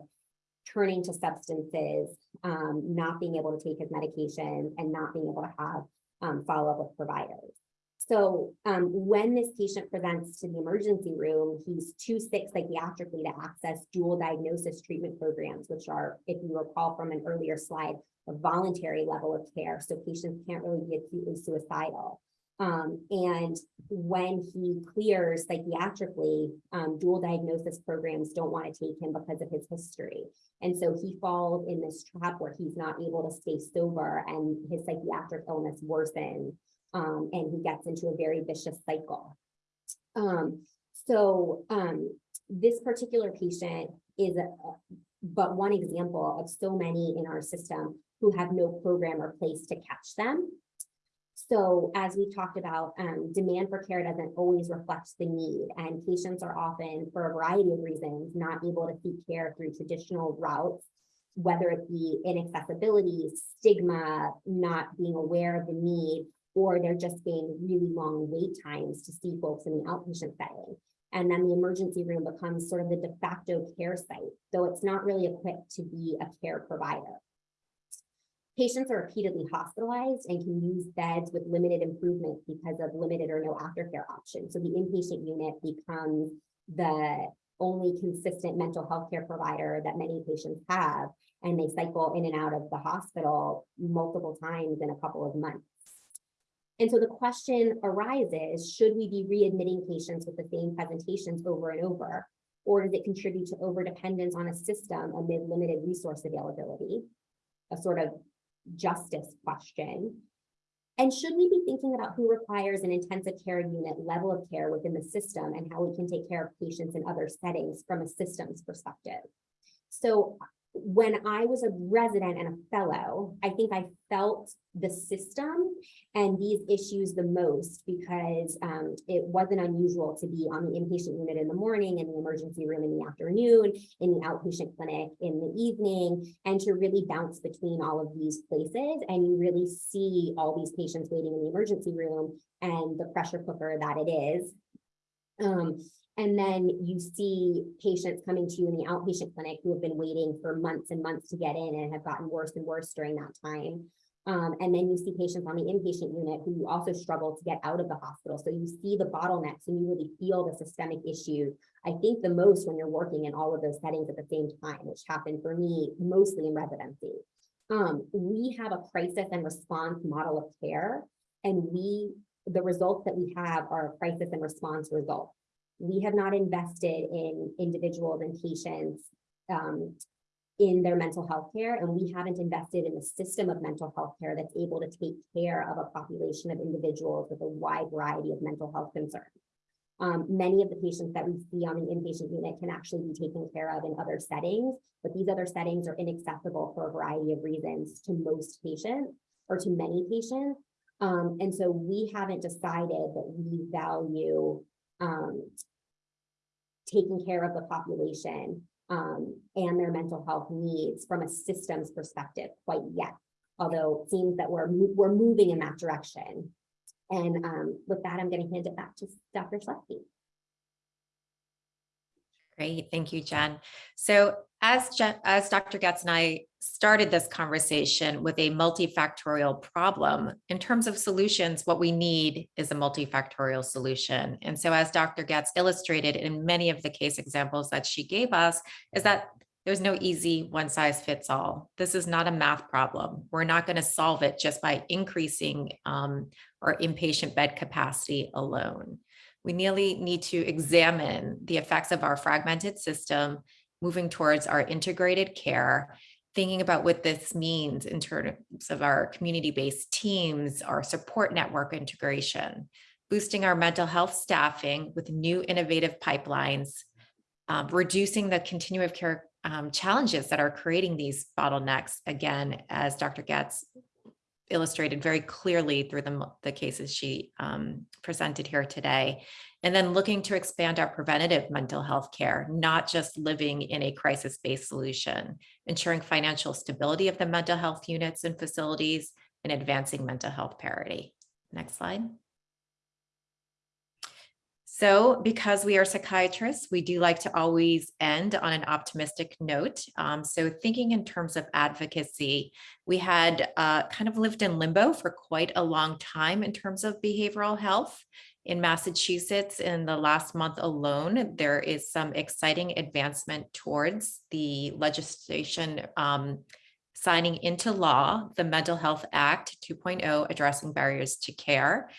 turning to substances, um, not being able to take his medication, and not being able to have um, follow-up with providers. So um, when this patient presents to the emergency room, he's too sick psychiatrically to access dual diagnosis treatment programs, which are, if you recall from an earlier slide, a voluntary level of care. So patients can't really be acutely suicidal. Um, and when he clears psychiatrically, um, dual diagnosis programs don't want to take him because of his history. And so he falls in this trap where he's not able to stay sober and his psychiatric illness worsens um, and he gets into a very vicious cycle. Um, so um, this particular patient is a, but one example of so many in our system who have no program or place to catch them. So as we talked about, um, demand for care doesn't always reflect the need and patients are often, for a variety of reasons, not able to seek care through traditional routes, whether it be inaccessibility, stigma, not being aware of the need, or they're just being really long wait times to see folks in the outpatient setting. And then the emergency room becomes sort of the de facto care site, though it's not really equipped to be a care provider. Patients are repeatedly hospitalized and can use beds with limited improvement because of limited or no aftercare options. So the inpatient unit becomes the only consistent mental health care provider that many patients have, and they cycle in and out of the hospital multiple times in a couple of months. And so the question arises, should we be readmitting patients with the same presentations over and over? Or does it contribute to overdependence on a system amid limited resource availability? A sort of justice question. And should we be thinking about who requires an intensive care unit level of care within the system and how we can take care of patients in other settings from a systems perspective? So when I was a resident and a fellow, I think I felt the system and these issues the most because um, it wasn't unusual to be on the inpatient unit in the morning, in the emergency room in the afternoon, in the outpatient clinic in the evening, and to really bounce between all of these places. And you really see all these patients waiting in the emergency room and the pressure cooker that it is. Um, and then you see patients coming to you in the outpatient clinic who have been waiting for months and months to get in and have gotten worse and worse during that time. Um, and then you see patients on the inpatient unit who also struggle to get out of the hospital. So you see the bottlenecks and you really feel the systemic issues. I think the most when you're working in all of those settings at the same time, which happened for me mostly in residency. Um, we have a crisis and response model of care and we, the results that we have are crisis and response results we have not invested in individuals and patients um, in their mental health care, and we haven't invested in a system of mental health care that's able to take care of a population of individuals with a wide variety of mental health concerns. Um, many of the patients that we see on the inpatient unit can actually be taken care of in other settings, but these other settings are inaccessible for a variety of reasons to most patients or to many patients. Um, and so we haven't decided that we value um, taking care of the population um, and their mental health needs from a systems perspective quite yet. Although it seems that we're, we're moving in that direction. And um, with that, I'm going to hand it back to Dr. Schleppe. Great, thank you, Jen. So as as Dr. Getz and I started this conversation with a multifactorial problem, in terms of solutions, what we need is a multifactorial solution. And so as Dr. Getz illustrated in many of the case examples that she gave us, is that there's no easy one size fits all. This is not a math problem. We're not going to solve it just by increasing um, our inpatient bed capacity alone we nearly need to examine the effects of our fragmented system, moving towards our integrated care, thinking about what this means in terms of our community-based teams, our support network integration, boosting our mental health staffing with new innovative pipelines, um, reducing the continuum of care um, challenges that are creating these bottlenecks, again, as Dr. Getz illustrated very clearly through the, the cases she um, presented here today. And then looking to expand our preventative mental health care, not just living in a crisis-based solution, ensuring financial stability of the mental health units and facilities and advancing mental health parity. Next slide. So because we are psychiatrists, we do like to always end on an optimistic note. Um, so thinking in terms of advocacy, we had uh, kind of lived in limbo for quite a long time in terms of behavioral health. In Massachusetts, in the last month alone, there is some exciting advancement towards the legislation um, signing into law the Mental Health Act 2.0 addressing barriers to care.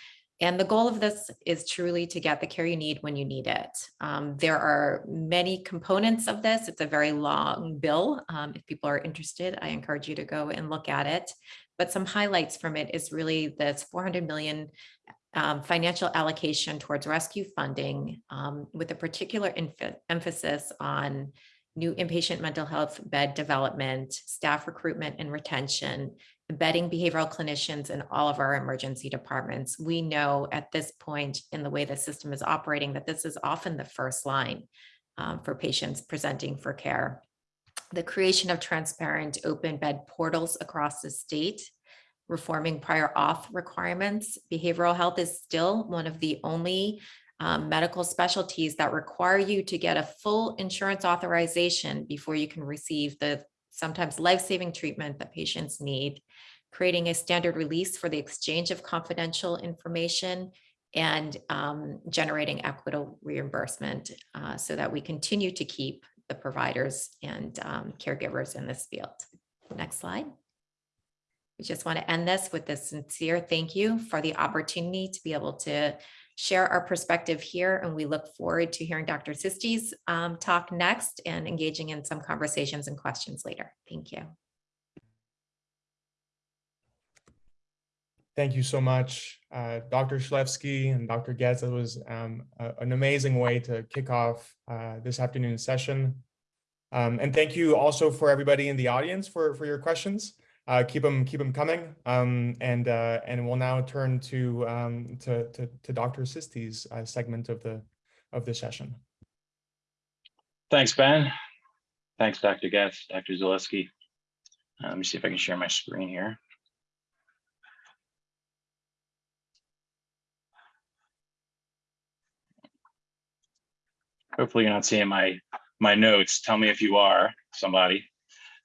And the goal of this is truly to get the care you need when you need it. Um, there are many components of this. It's a very long bill. Um, if people are interested, I encourage you to go and look at it. But some highlights from it is really this 400 million um, financial allocation towards rescue funding um, with a particular emphasis on new inpatient mental health bed development, staff recruitment and retention, embedding behavioral clinicians in all of our emergency departments. We know at this point in the way the system is operating that this is often the first line um, for patients presenting for care. The creation of transparent open bed portals across the state, reforming prior auth requirements. Behavioral health is still one of the only um, medical specialties that require you to get a full insurance authorization before you can receive the sometimes life-saving treatment that patients need, creating a standard release for the exchange of confidential information and um, generating equitable reimbursement uh, so that we continue to keep the providers and um, caregivers in this field. Next slide. We just want to end this with a sincere thank you for the opportunity to be able to share our perspective here, and we look forward to hearing Dr. Sisti's um, talk next and engaging in some conversations and questions later. Thank you. Thank you so much, uh, Dr. Shlevsky and Dr. Getz. It was um, a- an amazing way to kick off uh, this afternoon's session. Um, and thank you also for everybody in the audience for, for your questions. Uh, keep them keep them coming. Um, and uh, and we'll now turn to um, to, to to Dr. Sisti's uh, segment of the of the session. Thanks, Ben. Thanks, Dr. Getz, Dr. Zaleski. Uh, Let me see if I can share my screen here. Hopefully you're not seeing my, my notes. Tell me if you are, somebody.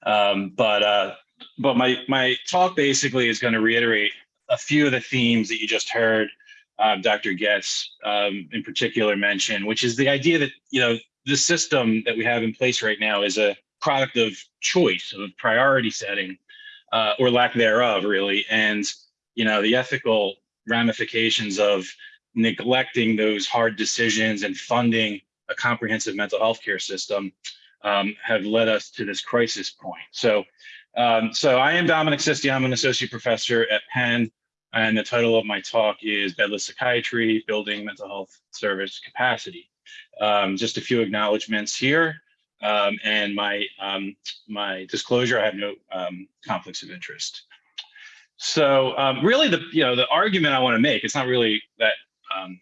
Um, But, uh, but my, my talk basically is going to reiterate a few of the themes that you just heard uh, Dr. Getz um, in particular mention, which is the idea that, you know, the system that we have in place right now is a product of choice, of priority setting, uh, or lack thereof, really. And, you know, the ethical ramifications of neglecting those hard decisions and funding a comprehensive mental health care system um, have led us to this crisis point. So, um, so I am Dominic Sisti. I'm an associate professor at Penn. And the title of my talk is Bedless Psychiatry, Building Mental Health Service Capacity. Um, just a few acknowledgements here. Um, and my um, my disclosure, I have no um, conflicts of interest. So um, really the, you know, the argument I wanna make, it's not really that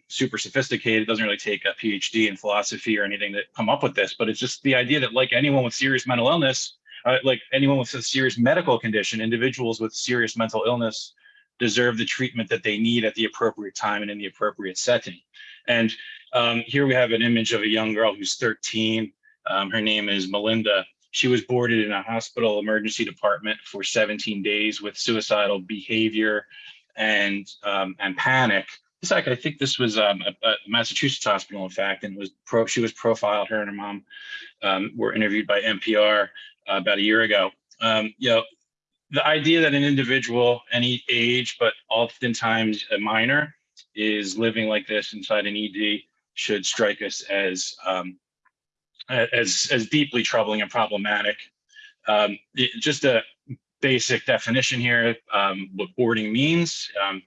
super sophisticated, it doesn't really take a PhD in philosophy or anything to come up with this, but it's just the idea that like anyone with serious mental illness, uh, like anyone with a serious medical condition, individuals with serious mental illness deserve the treatment that they need at the appropriate time and in the appropriate setting. And um, here we have an image of a young girl who's 13. Um, her name is Melinda. She was boarded in a hospital emergency department for 17 days with suicidal behavior and um, and panic. In fact, I think this was um, a, a Massachusetts hospital, in fact, and was pro. She was profiled. Her and her mom um, were interviewed by NPR uh, about a year ago. Um, you know, the idea that an individual, any age, but oftentimes a minor, is living like this inside an ED should strike us as um, as as deeply troubling and problematic. Um, it- just a basic definition here, um, what boarding means. Um,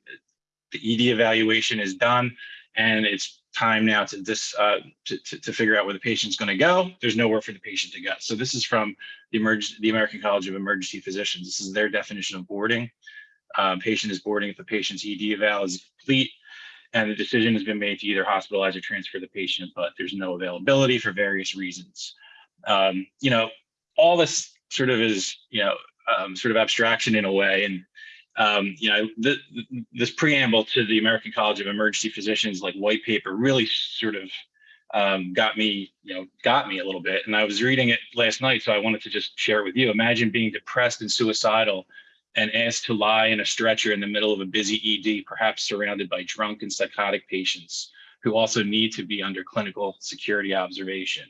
the ED evaluation is done, and it's time now to this uh, to, to, to figure out where the patient's going to go. There's nowhere for the patient to go. So this is from the emerg the American College of Emergency Physicians. This is their definition of boarding. Um, patient is boarding if the patient's ED eval is complete and the decision has been made to either hospitalize or transfer the patient, but there's no availability for various reasons. Um, you know, all this sort of is, you know, um, sort of abstraction in a way. And, um, you know, th th this preamble to the American College of Emergency Physicians, like white paper really sort of um, got me, you know, got me a little bit. And I was reading it last night, so I wanted to just share it with you. Imagine being depressed and suicidal and asked to lie in a stretcher in the middle of a busy ED, perhaps surrounded by drunk and psychotic patients who also need to be under clinical security observation.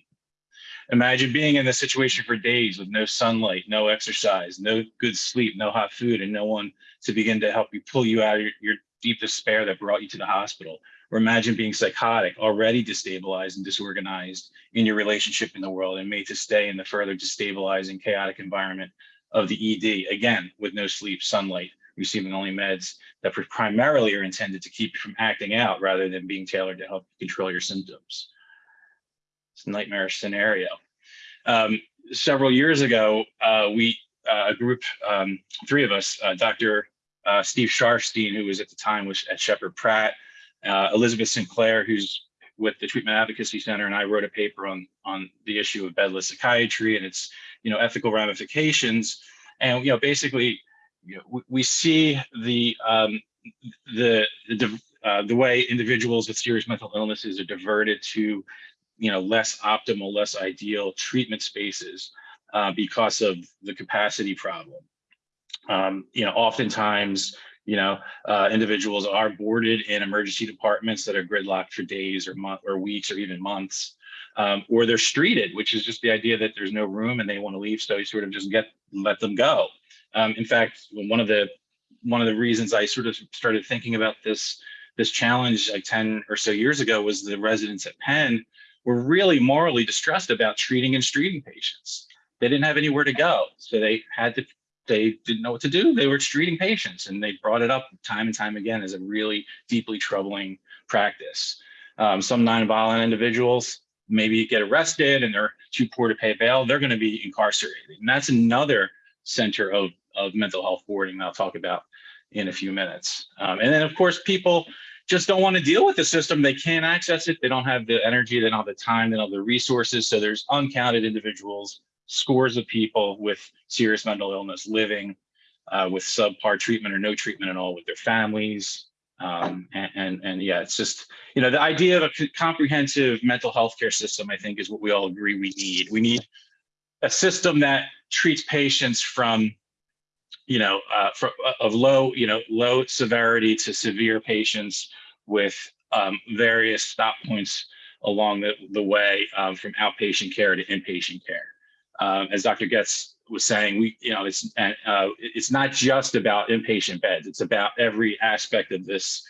Imagine being in this situation for days with no sunlight, no exercise, no good sleep, no hot food, and no one to begin to help you pull you out of your, your deep despair that brought you to the hospital. Or imagine being psychotic, already destabilized and disorganized in your relationship in the world and made to stay in the further destabilizing, chaotic environment of the ED, again, with no sleep, sunlight, receiving only meds that primarily are intended to keep you from acting out rather than being tailored to help control your symptoms. It's a nightmarish scenario. Um, several years ago, uh, we, uh, a group, um, three of us, uh, Dr. Uh, Steve Sharfstein, who was at the time was at Sheppard Pratt, uh, Elizabeth Sinclair, who's with the Treatment Advocacy Center, and I wrote a paper on on the issue of bedless psychiatry and its you know ethical ramifications. And you know basically, you know, we, we see the um, the the uh, the way individuals with serious mental illnesses are diverted to you know less optimal, less ideal treatment spaces uh, because of the capacity problem. Um, you know, oftentimes you know, uh, individuals are boarded in emergency departments that are gridlocked for days or month or weeks or even months, um, or they're streeted, which is just the idea that there's no room and they want to leave, so you sort of just get let them go. Um, in fact, one of the one of the reasons I sort of started thinking about this this challenge like 10 or so years ago was the residents at Penn were really morally distressed about treating and treating patients. They didn't have anywhere to go. So they had to, they didn't know what to do. They were treating patients and they brought it up time and time again as a really deeply troubling practice. Um, some nonviolent individuals maybe get arrested and they're too poor to pay bail. They're going to be incarcerated. And that's another center of, of mental health boarding I'll talk about in a few minutes. Um, and then of course, people just don't want to deal with the system. They can't access it. They don't have the energy. They don't have the time. They don't have the resources. So there's uncounted individuals, scores of people with serious mental illness living uh, with subpar treatment or no treatment at all with their families. Um, and, and, and yeah, it's just, you know, the idea of a comprehensive mental health care system, I think is what we all agree we need. We need a system that treats patients from you know, uh, for, of low, you know, low severity to severe patients with um, various stop points along the, the way um, from outpatient care to inpatient care. Um, as Dr. Getz was saying, we, you know, it's uh, it's not just about inpatient beds. It's about every aspect of this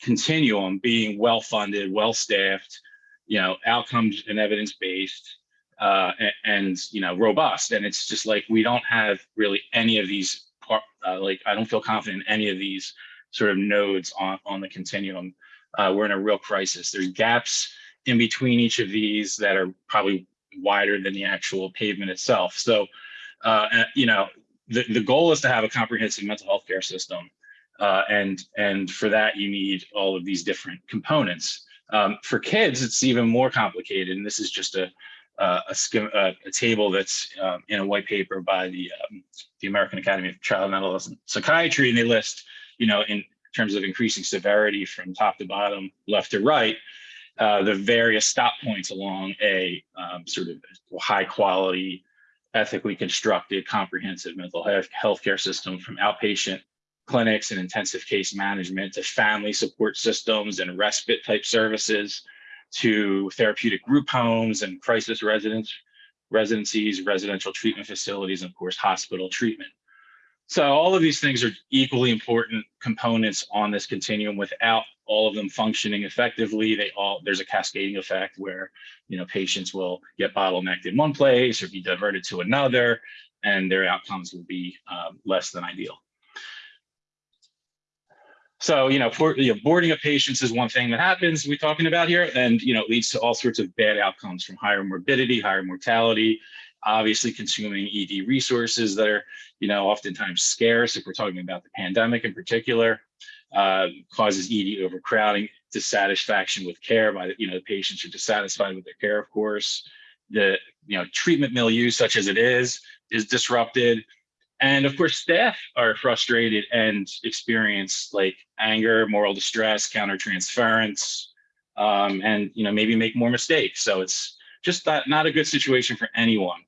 continuum being well funded, well staffed, you know, outcomes and evidence based, uh, and, and you know, robust. And it's just like we don't have really any of these uh, like I don't feel confident in any of these sort of nodes on, on the continuum. Uh, we're in a real crisis. There's gaps in between each of these that are probably wider than the actual pavement itself. So, uh, you know, the, the goal is to have a comprehensive mental health care system. Uh, and, and for that, you need all of these different components. Um, for kids, it's even more complicated. And this is just a, uh, a, uh, a table that's um, in a white paper by the um, the American Academy of Child and Adolescent Psychiatry, and they list, you know, in terms of increasing severity from top to bottom, left to right, uh, the various stop points along a um, sort of high quality, ethically constructed, comprehensive mental health healthcare system from outpatient clinics and intensive case management to family support systems and respite type services to therapeutic group homes and crisis residence residencies, residential treatment facilities, and of course, hospital treatment. So all of these things are equally important components on this continuum. Without all of them functioning effectively, they all there's a cascading effect where you know patients will get bottlenecked in one place or be diverted to another, and their outcomes will be um, less than ideal. So, you know, for, you know, boarding of patients is one thing that happens we're talking about here, and, you know, it leads to all sorts of bad outcomes from higher morbidity, higher mortality, obviously consuming ED resources that are, you know, oftentimes scarce if we're talking about the pandemic in particular, uh, causes ED overcrowding, dissatisfaction with care by the, you know, the patients are dissatisfied with their care, of course. The, you know, treatment milieu such as it is, is disrupted and of course, staff are frustrated and experience like anger, moral distress, countertransference, um, and you know maybe make more mistakes. So it's just not, not a good situation for anyone.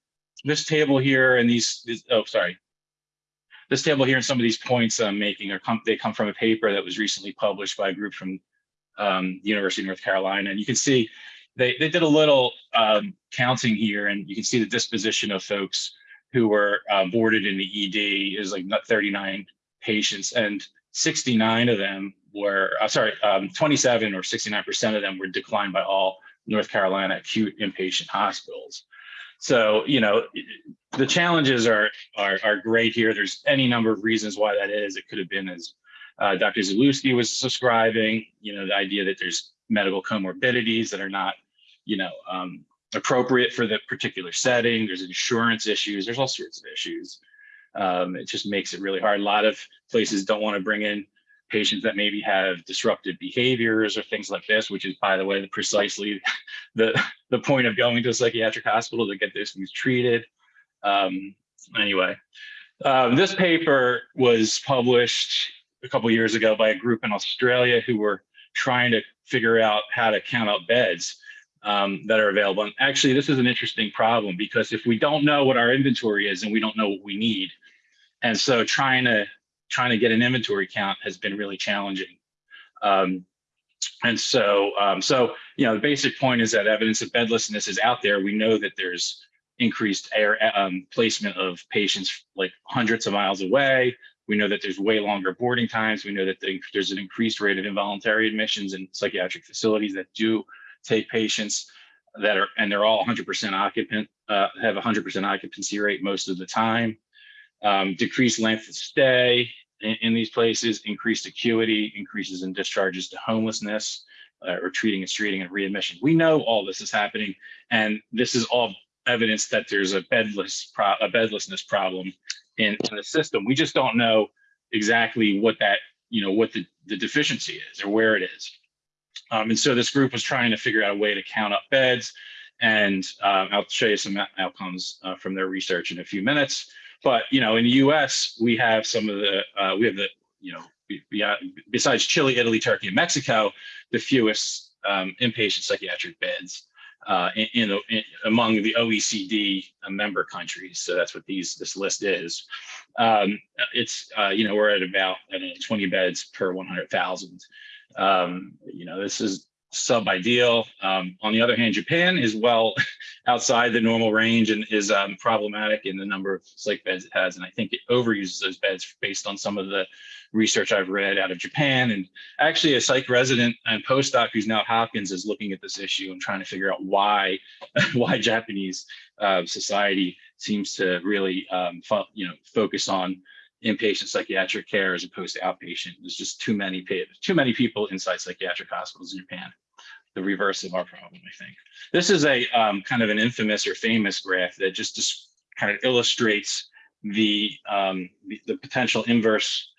This table here and these, these oh sorry, this table here and some of these points I'm making are come they come from a paper that was recently published by a group from um, the University of North Carolina, and you can see they they did a little um, counting here, and you can see the disposition of folks who were uh, boarded in the ED is like 39 patients, and 69 of them were, uh, sorry, um, 27 or 69% of them were declined by all North Carolina acute inpatient hospitals. So, you know, the challenges are, are, are great here. There's any number of reasons why that is. It could have been as uh, Dr. Zalewski was describing, you know, the idea that there's medical comorbidities that are not, you know, um, appropriate for the particular setting. There's insurance issues. There's all sorts of issues. Um, it just makes it really hard. A lot of places don't want to bring in patients that maybe have disruptive behaviors or things like this, which is, by the way, precisely (laughs) the, the point of going to a psychiatric hospital to get those things treated. Um, anyway, um, this paper was published a couple years ago by a group in Australia who were trying to figure out how to count out beds um, that are available. And actually, this is an interesting problem because if we don't know what our inventory is and we don't know what we need, and so trying to trying to get an inventory count has been really challenging. Um, and so, um, so you know, the basic point is that evidence of bedlessness is out there. We know that there's increased air um, placement of patients like hundreds of miles away, We know that there's way longer boarding times. We know that the- there's an increased rate of involuntary admissions in psychiatric facilities that do take patients that are, and they're all 100% occupant, uh, have 100% occupancy rate most of the time. Um, decreased length of stay in, in these places, increased acuity, increases in discharges to homelessness, uh, or treating and treating and readmission. We know all this is happening, and this is all evidence that there's a bedless a bedlessness problem in, in the system. We just don't know exactly what that you know what the, the deficiency is or where it is. Um, and so this group was trying to figure out a way to count up beds, and uh, I'll show you some outcomes uh, from their research in a few minutes. But you know, in the U.S., we have some of the uh, we have the you know be- be- besides Chile, Italy, Turkey, and Mexico, the fewest um, inpatient psychiatric beds uh, in, in, in among the OECD member countries. So that's what these this list is. Um, it's uh, you know we're at about know, 20 beds per 100,000. Um, you know this is sub ideal. Um, on the other hand, Japan is well (laughs) outside the normal range and is um, problematic in the number of psych beds it has. And I think it overuses those beds based on some of the research I've read out of Japan. And actually a psych resident and postdoc who's now at Hopkins is looking at this issue and trying to figure out why, (laughs) why Japanese uh, society seems to really, um, you know, focus on inpatient psychiatric care as opposed to outpatient. There's just too many, too many people inside psychiatric hospitals in Japan. The reverse of our problem, I think. This is a um, kind of an infamous or famous graph that just, kind of illustrates the, um, the, the potential inverse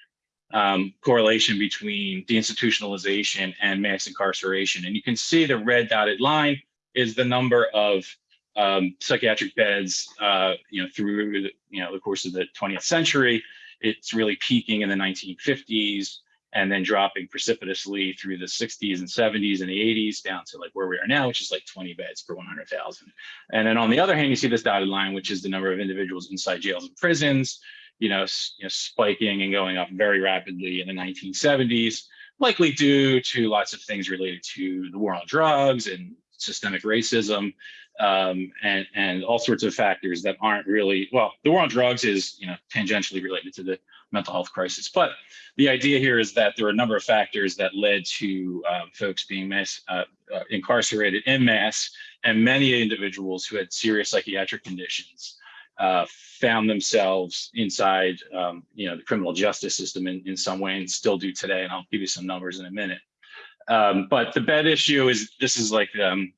um, correlation between deinstitutionalization and mass incarceration. And you can see the red dotted line is the number of um, psychiatric beds, uh, you know, through the, you know, the course of the 20th century. It's really peaking in the 1950s and then dropping precipitously through the 60s and 70s and the 80s down to like where we are now, which is like 20 beds per 100,000. And then on the other hand, you see this dotted line, which is the number of individuals inside jails and prisons, you know, you know spiking and going up very rapidly in the 1970s, likely due to lots of things related to the war on drugs and systemic racism um, and and all sorts of factors that aren't really well. The war on drugs is you know tangentially related to the mental health crisis, but the idea here is that there are a number of factors that led to um, folks being mass, uh, uh, incarcerated in mass, and many individuals who had serious psychiatric conditions uh, found themselves inside, um, you know, the criminal justice system in, in some way, and still do today. And I'll give you some numbers in a minute. Um, but the bed issue is this is like um,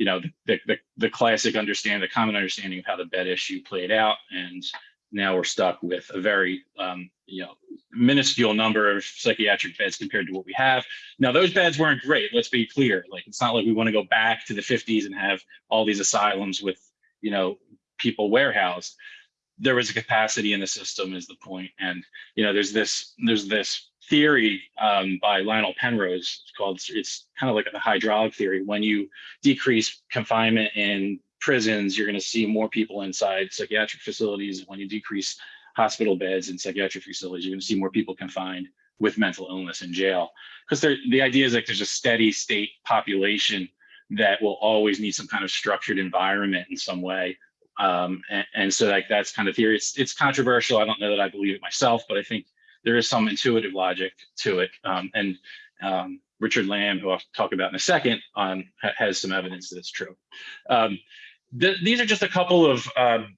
you know the, the the classic understanding, the common understanding of how the bed issue played out, and now we're stuck with a very um, you know minuscule number of psychiatric beds compared to what we have now. Those beds weren't great. Let's be clear. Like it's not like we want to go back to the 50s and have all these asylums with you know people warehoused. There was a capacity in the system, is the point, and you know there's this there's this theory um, by Lionel Penrose. It's called it's kind of like the hydraulic theory. When you decrease confinement in prisons, you're going to see more people inside psychiatric facilities. When you decrease hospital beds in psychiatric facilities, you're going to see more people confined with mental illness in jail. Because the idea is like there's a steady state population that will always need some kind of structured environment in some way. Um, and, and so like that's kind of theory. It's it's controversial. I don't know that I believe it myself, but I think there is some intuitive logic to it. Um, and um, Richard Lamb, who I'll talk about in a second, um, ha- has some evidence that it's true. Um, th- these are just a couple of um,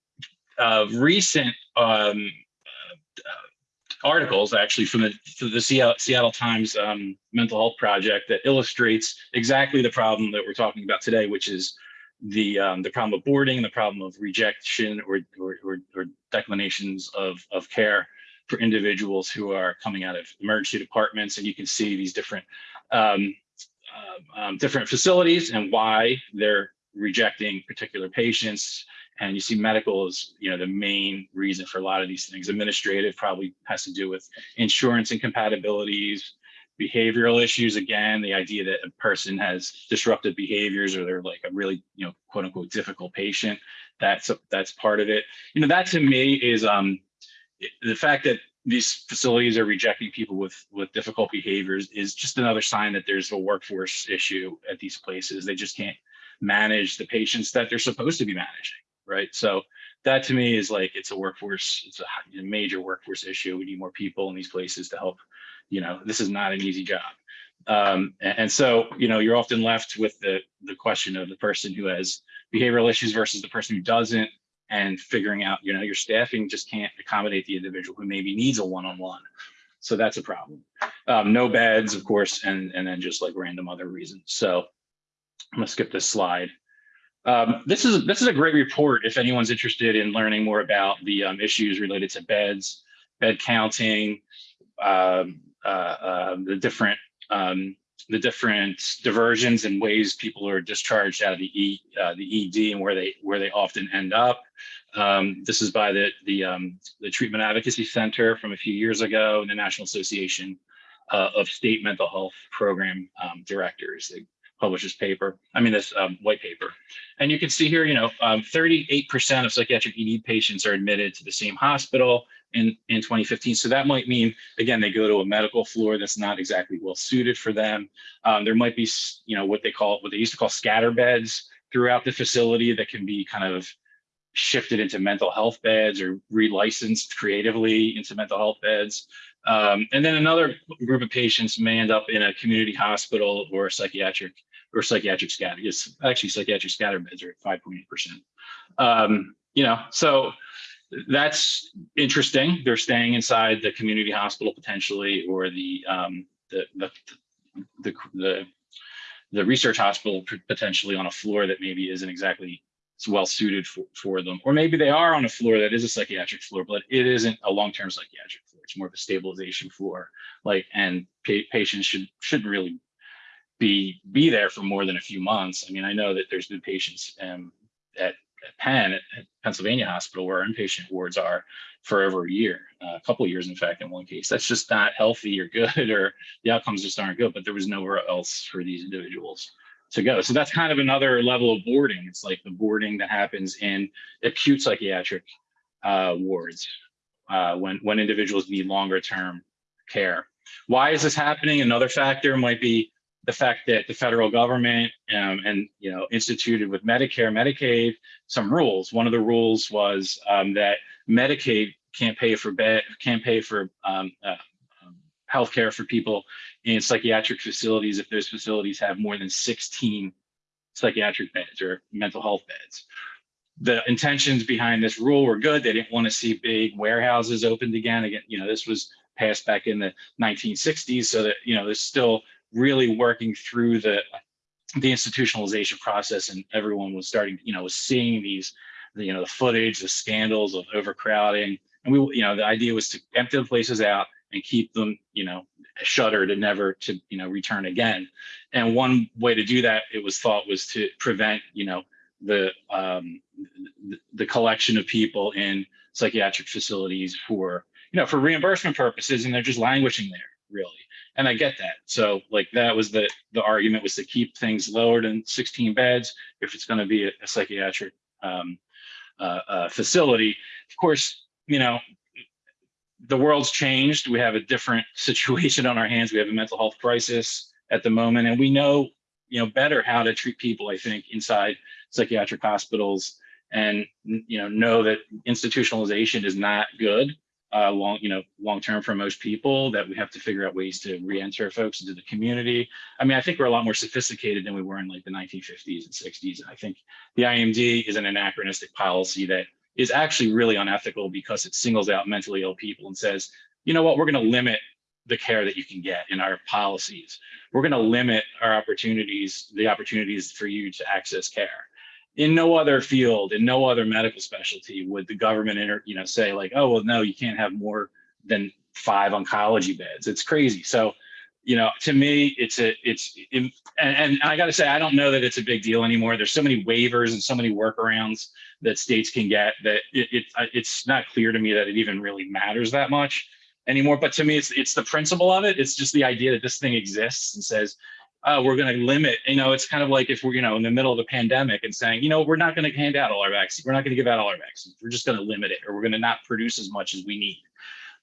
uh, recent um, uh, articles, actually, from the, from the Seattle, Seattle Times um, Mental Health Project that illustrates exactly the problem that we're talking about today, which is the um, the problem of boarding, the problem of rejection or or, or, or declinations of of care for individuals who are coming out of emergency departments, and you can see these different um, uh, um, different facilities and why they're rejecting particular patients. And you see medical is, you know, the main reason for a lot of these things. Administrative probably has to do with insurance incompatibilities, behavioral issues. Again, the idea that a person has disruptive behaviors or they're like a really, you know, quote unquote difficult patient. That's that's part of it. You know, that to me is um, the fact that these facilities are rejecting people with with difficult behaviors is just another sign that there's a workforce issue at these places. They just can't manage the patients that they're supposed to be managing. right? So that to me is like, it's a workforce, it's a major workforce issue. We need more people in these places to help. You know, this is not an easy job. Um, a- and, so, you know, you're often left with the, the question of the person who has behavioral issues versus the person who doesn't and figuring out, you know, your staffing just can't accommodate the individual who maybe needs a one-on-one. So that's a problem. Um, no beds, of course, and, and then just like random other reasons. So I'm gonna skip this slide. Um, this is this is a great report if anyone's interested in learning more about the um, issues related to beds, bed counting, um, uh, uh, the different um, the different diversions and ways people are discharged out of the E uh, the ED and where they where they often end up. Um, this is by the the um, the Treatment Advocacy Center from a few years ago, and the National Association uh, of State Mental Health Program um, Directors. They published this paper. I mean this um, white paper, and you can see here, you know, 38% of psychiatric ED patients are admitted to the same hospital in in 2015. So that might mean again they go to a medical floor that's not exactly well suited for them. Um, there might be you know what they call what they used to call scatter beds throughout the facility that can be kind of shifted into mental health beds or relicensed creatively into mental health beds. Um, and then another group of patients may end up in a community hospital or psychiatric or psychiatric scatter. It's actually psychiatric scatter beds are at 5.8%. Um, you know, so that's interesting. They're staying inside the community hospital potentially, or the um, the, the the the the research hospital potentially on a floor that maybe isn't exactly well suited for, for them, or maybe they are on a floor that is a psychiatric floor, but it isn't a long-term psychiatric floor. It's more of a stabilization floor, like and pa- patients should shouldn't really be be there for more than a few months. I mean, I know that there's been patients um, at Penn, at, Pennsylvania Hospital, where our inpatient wards are for over a year, uh, a couple years, in fact, in one case. That's just not healthy or good, (laughs) or the outcomes just aren't good. But there was nowhere else for these individuals to go. So that's kind of another level of boarding. It's like the boarding that happens in acute psychiatric uh, wards uh, when when individuals need longer term care. Why is this happening? Another factor might be the fact that the federal government um, and you know instituted with Medicare, Medicaid some rules. One of the rules was um, that Medicaid can't pay for bed, can't pay for um, uh, um, healthcare for people in psychiatric facilities if those facilities have more than 16 psychiatric beds or mental health beds. The intentions behind this rule were good. They didn't want to see big warehouses opened again. Again, you know, this was passed back in the 1960s, so that you know, there's still really working through the the institutionalization process, and everyone was starting, you know, was seeing these, the, you know, the footage, the scandals of overcrowding, and we, you know, the idea was to empty the places out and keep them, you know, shuttered and never to, you know, return again. And one way to do that, it was thought, was to prevent, you know, the um, the, the collection of people in psychiatric facilities for, you know, for reimbursement purposes, and they're just languishing there, really and I get that. So like that was the the argument was to keep things lower than 16 beds if it's going to be a, a psychiatric um, uh, uh, facility. Of course, you know the world's changed. We have a different (laughs) situation on our hands. We have a mental health crisis at the moment, and we know you know better how to treat people. I think inside psychiatric hospitals, and you know know that institutionalization is not good uh, long, you know, long term for most people that we have to figure out ways to re-enter folks into the community. I mean, I think we're a lot more sophisticated than we were in like the 1950s and 60s. And I think the IMD is an anachronistic policy that is actually really unethical because it singles out mentally ill people and says, you know what, we're going to limit the care that you can get in our policies. We're going to limit our opportunities, the opportunities for you to access care in no other field, in no other medical specialty would the government enter, you know, say like, oh, well, no, you can't have more than five oncology beds. It's crazy. So, you know, to me, it's a, it's, and, and I got to say, I don't know that it's a big deal anymore. There's so many waivers and so many workarounds that states can get that it, it it's not clear to me that it even really matters that much anymore. But to me, it's it's the principle of it. It's just the idea that this thing exists and says, uh, we're going to limit, you know, it's kind of like if we're, you know, in the middle of a pandemic and saying, you know, we're not going to hand out all our vaccines. We're not going to give out all our vaccines. We're just going to limit it or we're going to not produce as much as we need.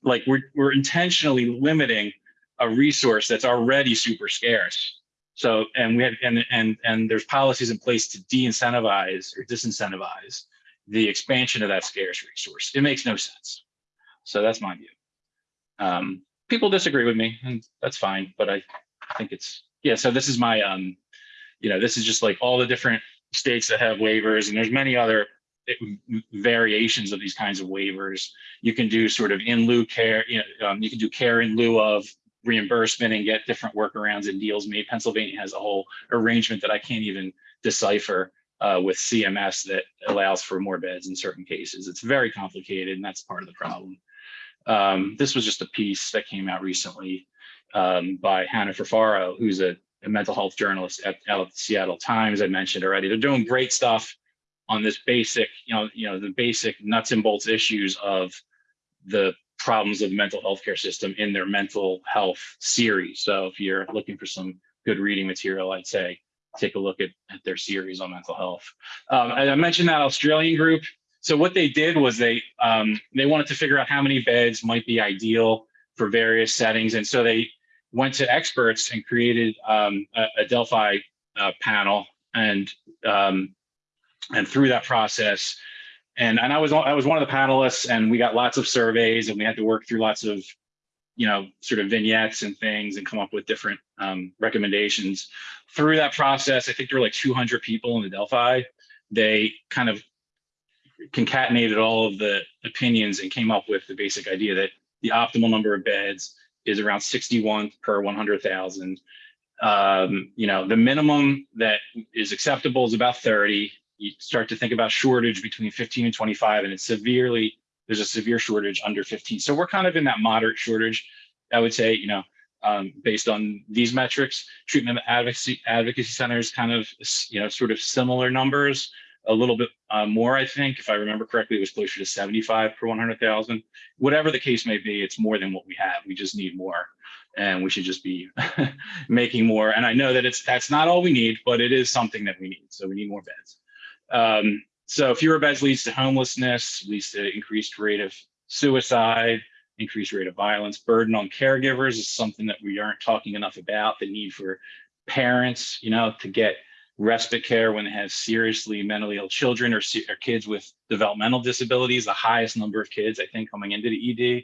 Like we're, we're intentionally limiting a resource that's already super scarce. So, and we have, and, and, and there's policies in place to de-incentivize or disincentivize the expansion of that scarce resource. It makes no sense. So that's my view. Um, people disagree with me and that's fine, but I think it's, yeah, so this is my, um, you know, this is just like all the different states that have waivers and there's many other eh, variations of these kinds of waivers. You can do sort of in lieu care, you know, um, you can do care in lieu of reimbursement and get different workarounds and deals made. Pennsylvania has a whole arrangement that I can't even decipher uh, with CMS that allows for more beds in certain cases. It's very complicated and that's part of the problem. Um, this was just a piece that came out recently um, by Hannah Furfaro, who's a, a mental health journalist at, of the Seattle Times. I mentioned already. They're doing great stuff on this basic, you know, you know, the basic nuts and bolts issues of the problems of the mental health care system in their mental health series. So if you're looking for some good reading material, I'd say take a look at, at their series on mental health. Um, I mentioned that Australian group. So what they did was they um, they wanted to figure out how many beds might be ideal for various settings, and so they went to experts and created um, a, a Delphi uh, panel, and um, and through that process, and and I was I was one of the panelists, and we got lots of surveys, and we had to work through lots of you know sort of vignettes and things, and come up with different um, recommendations. Through that process, I think there were like 200 people in the Delphi. They kind of concatenated all of the opinions and came up with the basic idea that the optimal number of beds is around 61 per 100,000. Um, you know, the minimum that is acceptable is about 30. You start to think about shortage between 15 and 25, and it's severely, there's a severe shortage under 15. So we're kind of in that moderate shortage, I would say, you know, um, based on these metrics, treatment advocacy advocacy centers kind of, you know, sort of similar numbers a little bit uh, more, I think. If I remember correctly, it was closer to 75 per 100,000. Whatever the case may be, it's more than what we have. We just need more and we should just be (laughs) making more. And I know that it's that's not all we need, but it is something that we need. So we need more beds. Um, so fewer beds leads to homelessness, leads to increased rate of suicide, increased rate of violence, burden on caregivers is something that we aren't talking enough about, the need for parents, you know, to get respite care when they have seriously mentally ill children or, or, kids with developmental disabilities, the highest number of kids, I think, coming into the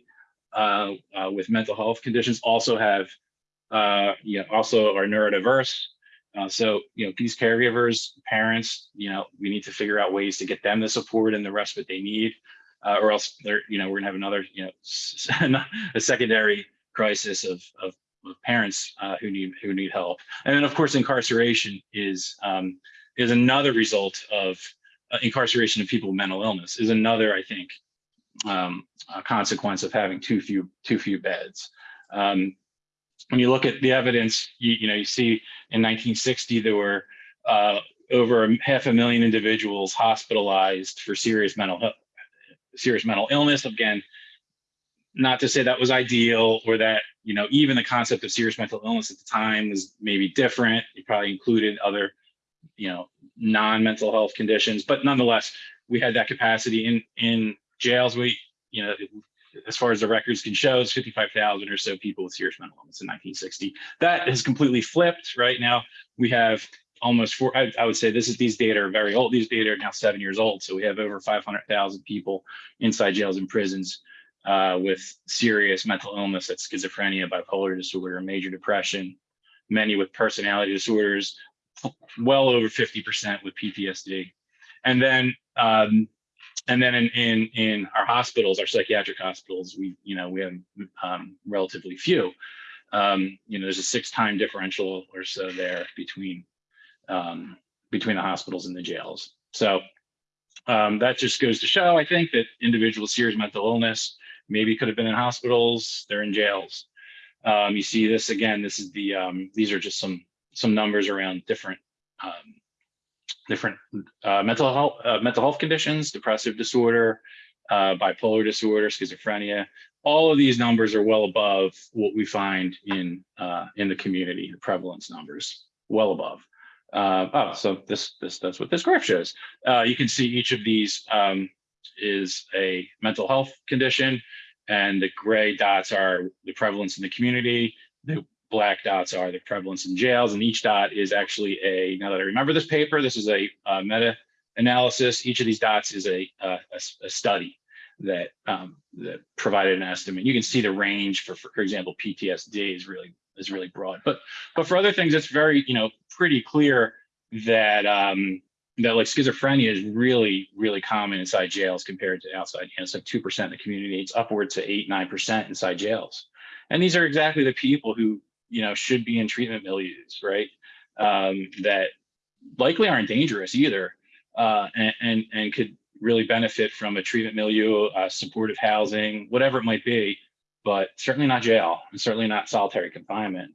ED uh, uh, with mental health conditions also have, uh, you know, also are neurodiverse. Uh, so, you know, these caregivers, parents, you know, we need to figure out ways to get them the support and the respite they need, uh, or else they're, you know, we're gonna have another, you know, (laughs) a secondary crisis of, of of parents uh, who need who need help. And then of course incarceration is um, is another result of uh, incarceration of people with mental illness is another I think um, consequence of having too few too few beds. Um, when you look at the evidence, you, you know you see in 1960 there were uh, over half a million individuals hospitalized for serious mental serious mental illness. Again, not to say that was ideal or that you know even the concept of serious mental illness at the time was maybe different. It probably included other you know non-mental health conditions but nonetheless we had that capacity in in jails. We you know as far as the records can show it's 55,000 or so people with serious mental illness in 1960 that has completely flipped right now. We have almost four I, I would say this is these data are very old. These data are now seven years old. So we have over 500,000 people inside jails and prisons uh, with serious mental illness, that's schizophrenia, bipolar disorder, major depression, many with personality disorders, well over 50% with PTSD. And then, um, and then in, in, in our hospitals, our psychiatric hospitals, we, you know, we have um, relatively few. Um, you know, there's a six time differential or so there between, um, between the hospitals and the jails. So um, that just goes to show, I think, that individuals with serious mental illness maybe could have been in hospitals, they're in jails. Um, you see this again, this is the, um, these are just some, some numbers around different, um, different uh, mental health, uh, mental health conditions, depressive disorder, uh, bipolar disorder, schizophrenia. All of these numbers are well above what we find in, uh, in the community, the prevalence numbers, well above. Uh, oh, so this, this, that's what this graph shows. Uh, you can see each of these um, is a mental health condition, and the gray dots are the prevalence in the community. The black dots are the prevalence in jails, and each dot is actually a, now that I remember this paper, this is a, a meta analysis. Each of these dots is a a study that, um, that provided an estimate. You can see the range for, for example, PTSD is really, is really broad. But, but for other things, it's very, you know, pretty clear that, um, that like schizophrenia is really, really common inside jails compared to outside. You know, it's like 2% of the community. It's upwards to 8, 9% inside jails. And these are exactly the people who, you know, should be in treatment milieus, right? Um, that likely aren't dangerous either, uh, and, and, and could really benefit from a treatment milieu, uh, supportive housing, whatever it might be, but certainly not jail and certainly not solitary confinement,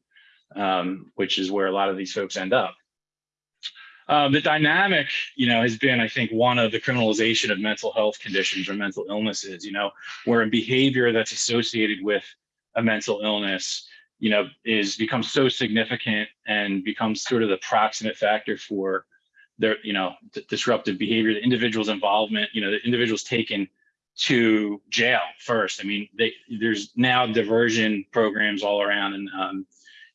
um, which is where a lot of these folks end up. Um, the dynamic, you know, has been, I think, one of the criminalization of mental health conditions or mental illnesses, you know, where a behavior that's associated with a mental illness, you know, is becomes so significant and becomes sort of the proximate factor for their, you know, disruptive behavior, the individual's involvement, you know, the individual's taken to jail first. I mean, they, there's now diversion programs all around and, um,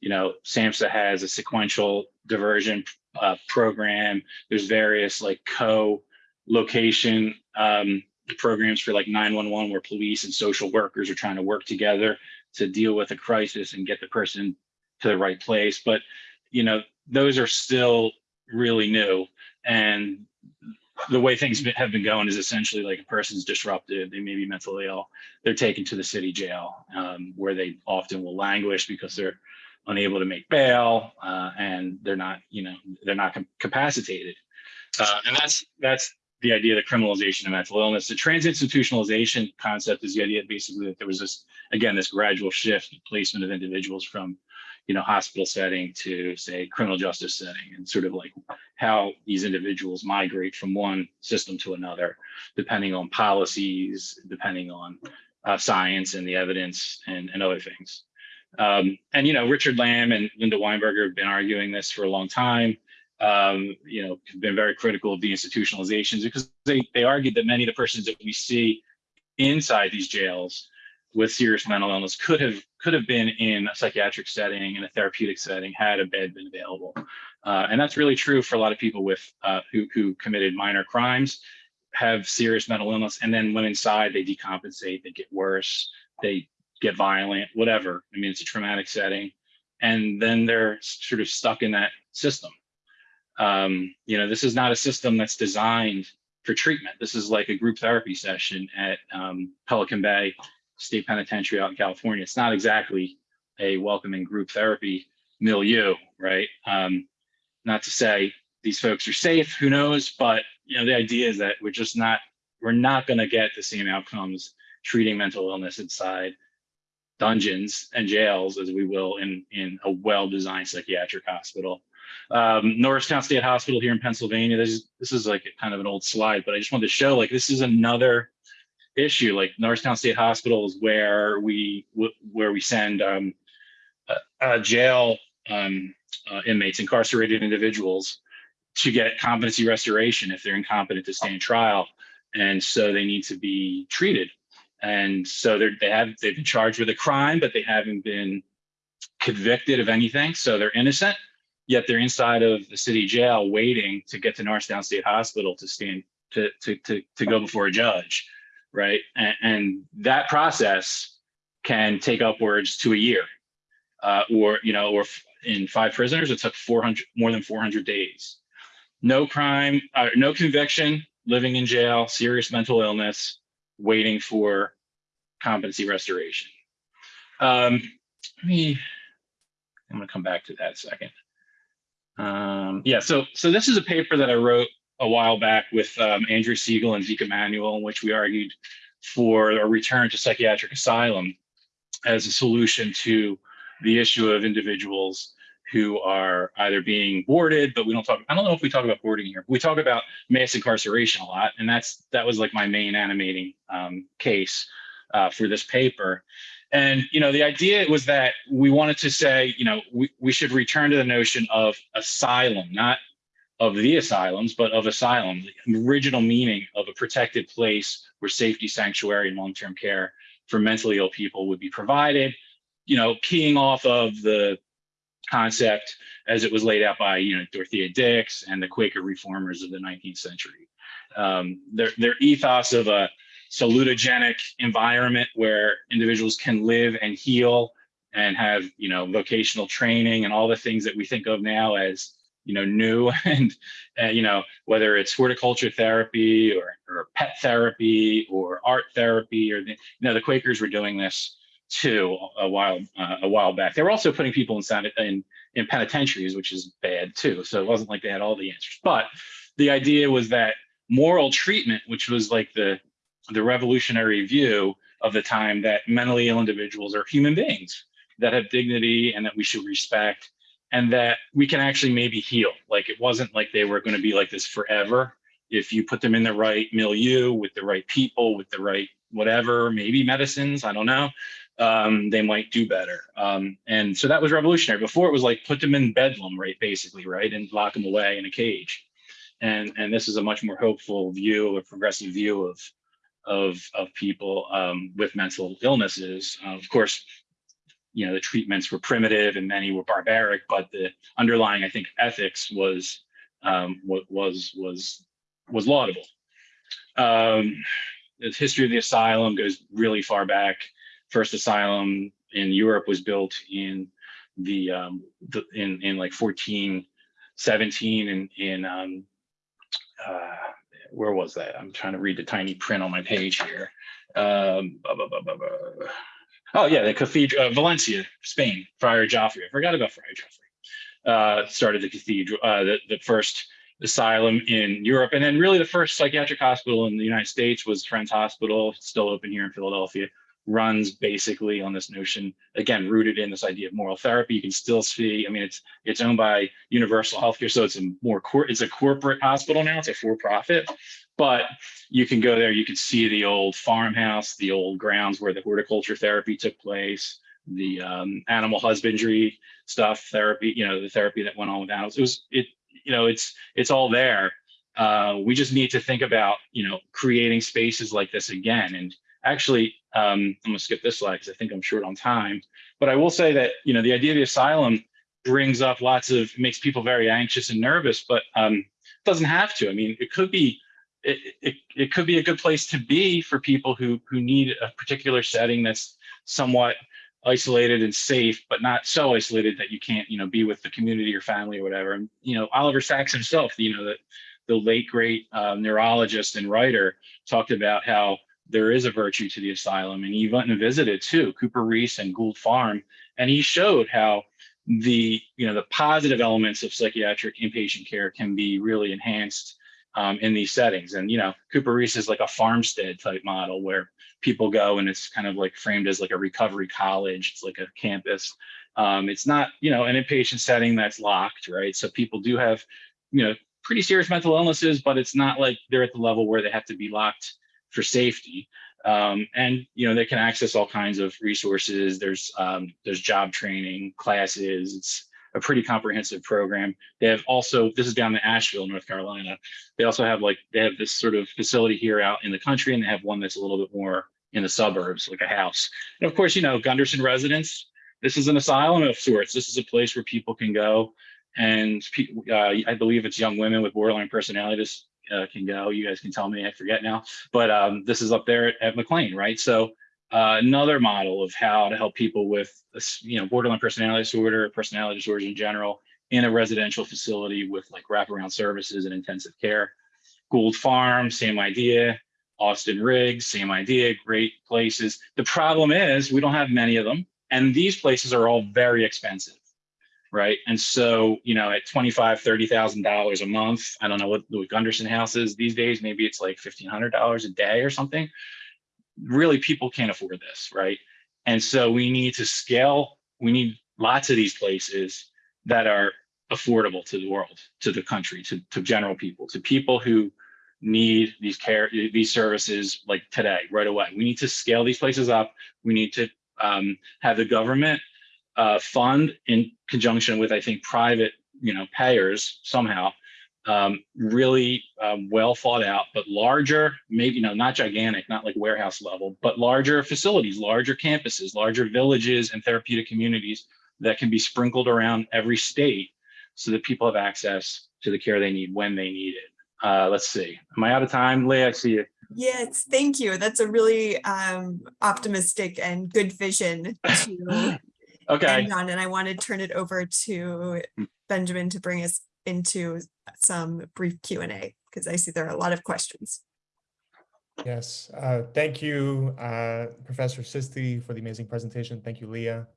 you know, SAMHSA has a sequential diversion uh, program. There's various like co-location um, programs for like 911 where police and social workers are trying to work together to deal with a crisis and get the person to the right place. But, you know, those are still really new. And the way things have been going is essentially like a person's disrupted, they may be mentally ill, they're taken to the city jail um, where they often will languish because they're unable to make bail uh, and they're not, you know, they're not capacitated. Uh, and that's that's the idea of the criminalization of mental illness. The transinstitutionalization concept is the idea basically that there was this, again, this gradual shift in placement of individuals from, you know, hospital setting to say criminal justice setting and sort of like how these individuals migrate from one system to another, depending on policies, depending on uh, science and the evidence and, and other things. Um, and, you know, Richard Lamb and Linda Weinberger have been arguing this for a long time um, you know, have been very critical of the institutionalizations because they, they argued that many of the persons that we see inside these jails with serious mental illness could have could have been in a psychiatric setting in a therapeutic setting had a bed been available. Uh, and that's really true for a lot of people with uh, who, who committed minor crimes have serious mental illness and then when inside they decompensate they get worse they get violent whatever i mean it's a traumatic setting and then they're sort of stuck in that system um, you know, this is not a system that's designed for treatment. This is like a group therapy session at um, Pelican Bay State Penitentiary out in California. It's not exactly a welcoming group therapy milieu, right? Um, not to say these folks are safe, who knows? But you know, the idea is that we're just not, we're not going to get the same outcomes treating mental illness inside dungeons and jails as we will in in a well-designed psychiatric hospital. Um, Norristown State Hospital here in Pennsylvania. This is this is like kind of an old slide, but I just wanted to show like this is another issue. Like Norristown State Hospital is where we where we send um, jail um, uh, inmates, incarcerated individuals, to get competency restoration if they're incompetent to stand trial, and so they need to be treated. And so they have they've been charged with a crime, but they haven't been convicted of anything, so they're innocent yet they're inside of the city jail waiting to get to Norristown State Hospital to stand to to to, to go before a judge, right? And, and that process can take upwards to a year, uh, or you know, or in five prisoners, it took 400 more than 400 days. No crime, uh, no conviction, living in jail, serious mental illness, waiting for competency restoration. Um, let me. I'm to come back to that second. Um, yeah, so so this is a paper that I wrote a while back with um, Andrea Segal and Zeke Emanuel, in which we argued for a return to psychiatric asylum as a solution to the issue of individuals who are either being boarded, but we don't talk. I don't know if we talk about boarding here. We talk about mass incarceration a lot, and that's that was like my main animating um, case uh, for this paper. And you know, the idea was that we wanted to say, you know, we, we should return to the notion of asylum, not of the asylums, but of asylum, the original meaning of a protected place where safety, sanctuary, and long-term care for mentally ill people would be provided. You know, keying off of the concept as it was laid out by you know Dorothea Dix and the Quaker reformers of the 19th century. um, their their ethos of a salutogenic environment where individuals can live and heal and have you know vocational training and all the things that we think of now as you know new (laughs) and uh, you know whether it's horticulture therapy or, or pet therapy or art therapy or the, you know the Quakers were doing this too a while uh, a while back. They were also putting people in in in penitentiaries, which is bad too. So it wasn't like they had all the answers. But the idea was that moral treatment, which was like the the revolutionary view of the time that mentally ill individuals are human beings that have dignity and that we should respect and that we can actually maybe heal. Like it wasn't like they were going to be like this forever. If you put them in the right milieu with the right people, with the right whatever, maybe medicines, I don't know, um, they might do better. Um, and so that was revolutionary. Before it was like put them in bedlam, right, basically, right, and lock them away in a cage. And and this is a much more hopeful view, a progressive view of of of people um, with mental illnesses. Uh, of course, you know the treatments were primitive and many were barbaric, but the underlying, I think, ethics was um, what was was was laudable. Um, the history of the asylum goes really far back. First asylum in Europe was built in the, um, the in in like 1417 and in um, uh, where was that? I'm trying to read the tiny print on my page here. Um, blah, blah, blah. Oh yeah, the cathedral, uh, Valencia, Spain. Friar Joffrey. I forgot about Friar Joffrey. Uh, started the cathedral, uh, the, the first asylum in Europe, and then really the first psychiatric hospital in the United States was Friends Hospital, still open here in Philadelphia. Runs basically on this notion, again, rooted in this idea of moral therapy. You can still see, I mean, it's it's owned by Universal Healthcare, so it's a more cor- it's a corporate hospital now. It's a for-profit, but you can go there. You can see the old farmhouse, the old grounds where the horticulture therapy took place, the um, animal husbandry stuff, therapy. You know, the therapy that went on with animals. It was it. You know, it's it's all there. Uh, we just need to think about you know creating spaces like this again. And actually, um, I'm gonna skip this slide because I think I'm short on time. But I will say that you know the idea of the asylum brings up lots of makes people very anxious and nervous, but um, doesn't have to. I mean, it could be it, it, it could be a good place to be for people who who need a particular setting that's somewhat isolated and safe, but not so isolated that you can't, you know, be with the community or family or whatever. And you know, Oliver Sacks himself, you know, the the late great uh, neurologist and writer talked about how there is a virtue to the asylum, and he went and visited too, CooperRiis and Gould Farm, and he showed how the you know the positive elements of psychiatric inpatient care can be really enhanced um, in these settings. And you know, CooperRiis is like a farmstead type model where people go and it's kind of like framed as like a recovery college. It's like a campus. Um, it's not you know an inpatient setting that's locked, right? So people do have you know pretty serious mental illnesses, but it's not like they're at the level where they have to be locked for safety. Um, and you know they can access all kinds of resources. There's um, there's job training classes. It's a pretty comprehensive program. They have also this is down in Asheville, North Carolina. They also have like they have this sort of facility here out in the country, and they have one that's a little bit more in the suburbs, like a house. And of course, you know Gunderson Residence. This is an asylum of sorts. This is a place where people can go, and uh, I believe it's young women with borderline personality dis uh, can go. You guys can tell me, I forget now. But um, this is up there at, at McLean, right? So uh, another model of how to help people with, you know, borderline personality disorder, personality disorders in general, in a residential facility with like wraparound services and intensive care. Gould Farm, same idea. Austin Riggs, same idea, great places. The problem is we don't have many of them. And these places are all very expensive right? And so, you know, at twenty-five, thirty thousand dollars a month, I don't know what the Gunderson house is these days. Maybe it's like fifteen hundred dollars a day or something. Really, people can't afford this, right? And so we need to scale. We need lots of these places that are affordable to the world, to the country, to, to general people, to people who need these care, these services like today, right away. We need to scale these places up. We need to um, have the government uh, fund in conjunction with, I think, private, you know, payers somehow, um, really um, well thought out, but larger, maybe, you know, not gigantic, not like warehouse level, but larger facilities, larger campuses, larger villages and therapeutic communities that can be sprinkled around every state so that people have access to the care they need when they need it. Uh, let's see. Am I out of time, Leah? I see you. Yes, thank you. That's a really um, optimistic and good vision to (laughs) Okay. end on. And I want to turn it over to Mm. Benjamin to bring us into some brief Q and A because I see there are a lot of questions. Yes, uh, thank you, uh, Professor Sisti for the amazing presentation. Thank you, Leah.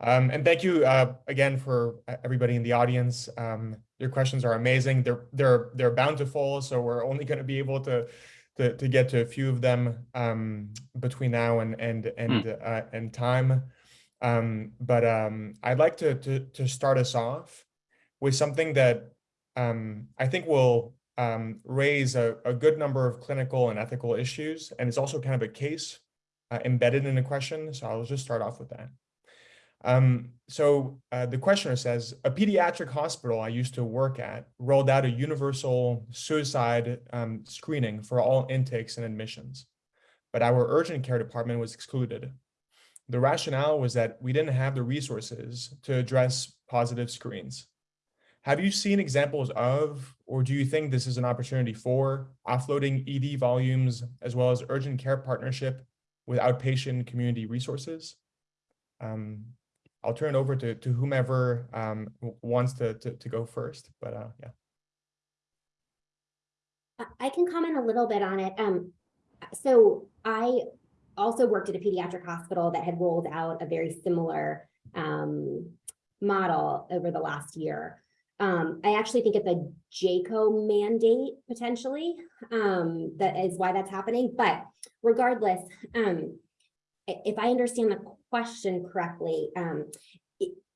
Um, and thank you uh, again for everybody in the audience. Um, your questions are amazing. They're they're they're bountiful, so we're only going to be able to, to to get to a few of them um, between now and and and uh, and time. Um, but um, I'd like to to to start us off with something that um, I think will um, raise a, a good number of clinical and ethical issues, and it's also kind of a case uh, embedded in a question. So I'll just start off with that. Um, so uh, the questioner says, a pediatric hospital I used to work at rolled out a universal suicide um, screening for all intakes and admissions, but our urgent care department was excluded. The rationale was that we didn't have the resources to address positive screens. Have you seen examples of, or do you think this is an opportunity for offloading ED volumes as well as urgent care partnership with outpatient community resources? Um, I'll turn it over to, to whomever um, wants to, to, to go first, but uh, yeah. I- can comment a little bit on it. Um, so I also worked at a pediatric hospital that had rolled out a very similar um, model over the last year. Um, I actually think it's a JCAHO mandate potentially. Um, that is why that's happening. But regardless, um, if I understand the question correctly, um,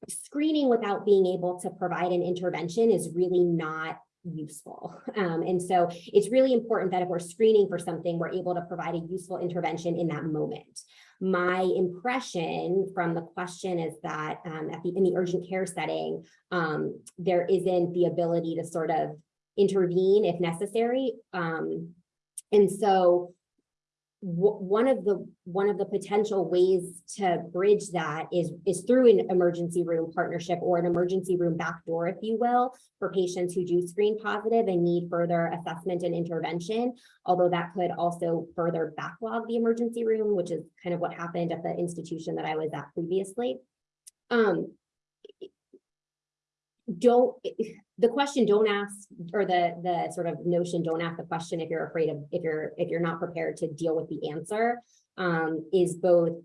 screening without being able to provide an intervention is really not useful. (laughs) Um, and so it's really important that if we're screening for something, we're able to provide a useful intervention in that moment. My impression from the question is that um, at the in the urgent care setting, um, there isn't the ability to sort of intervene if necessary. Um, and so one of the one of the potential ways to bridge that is is through an emergency room partnership or an emergency room backdoor, if you will, for patients who do screen positive and need further assessment and intervention. Although that could also further backlog the emergency room, which is kind of what happened at the institution that I was at previously. Um, don't, the question, don't ask, or the, the sort of notion, don't ask the question if you're afraid of, if you're, if you're not prepared to deal with the answer, um, is both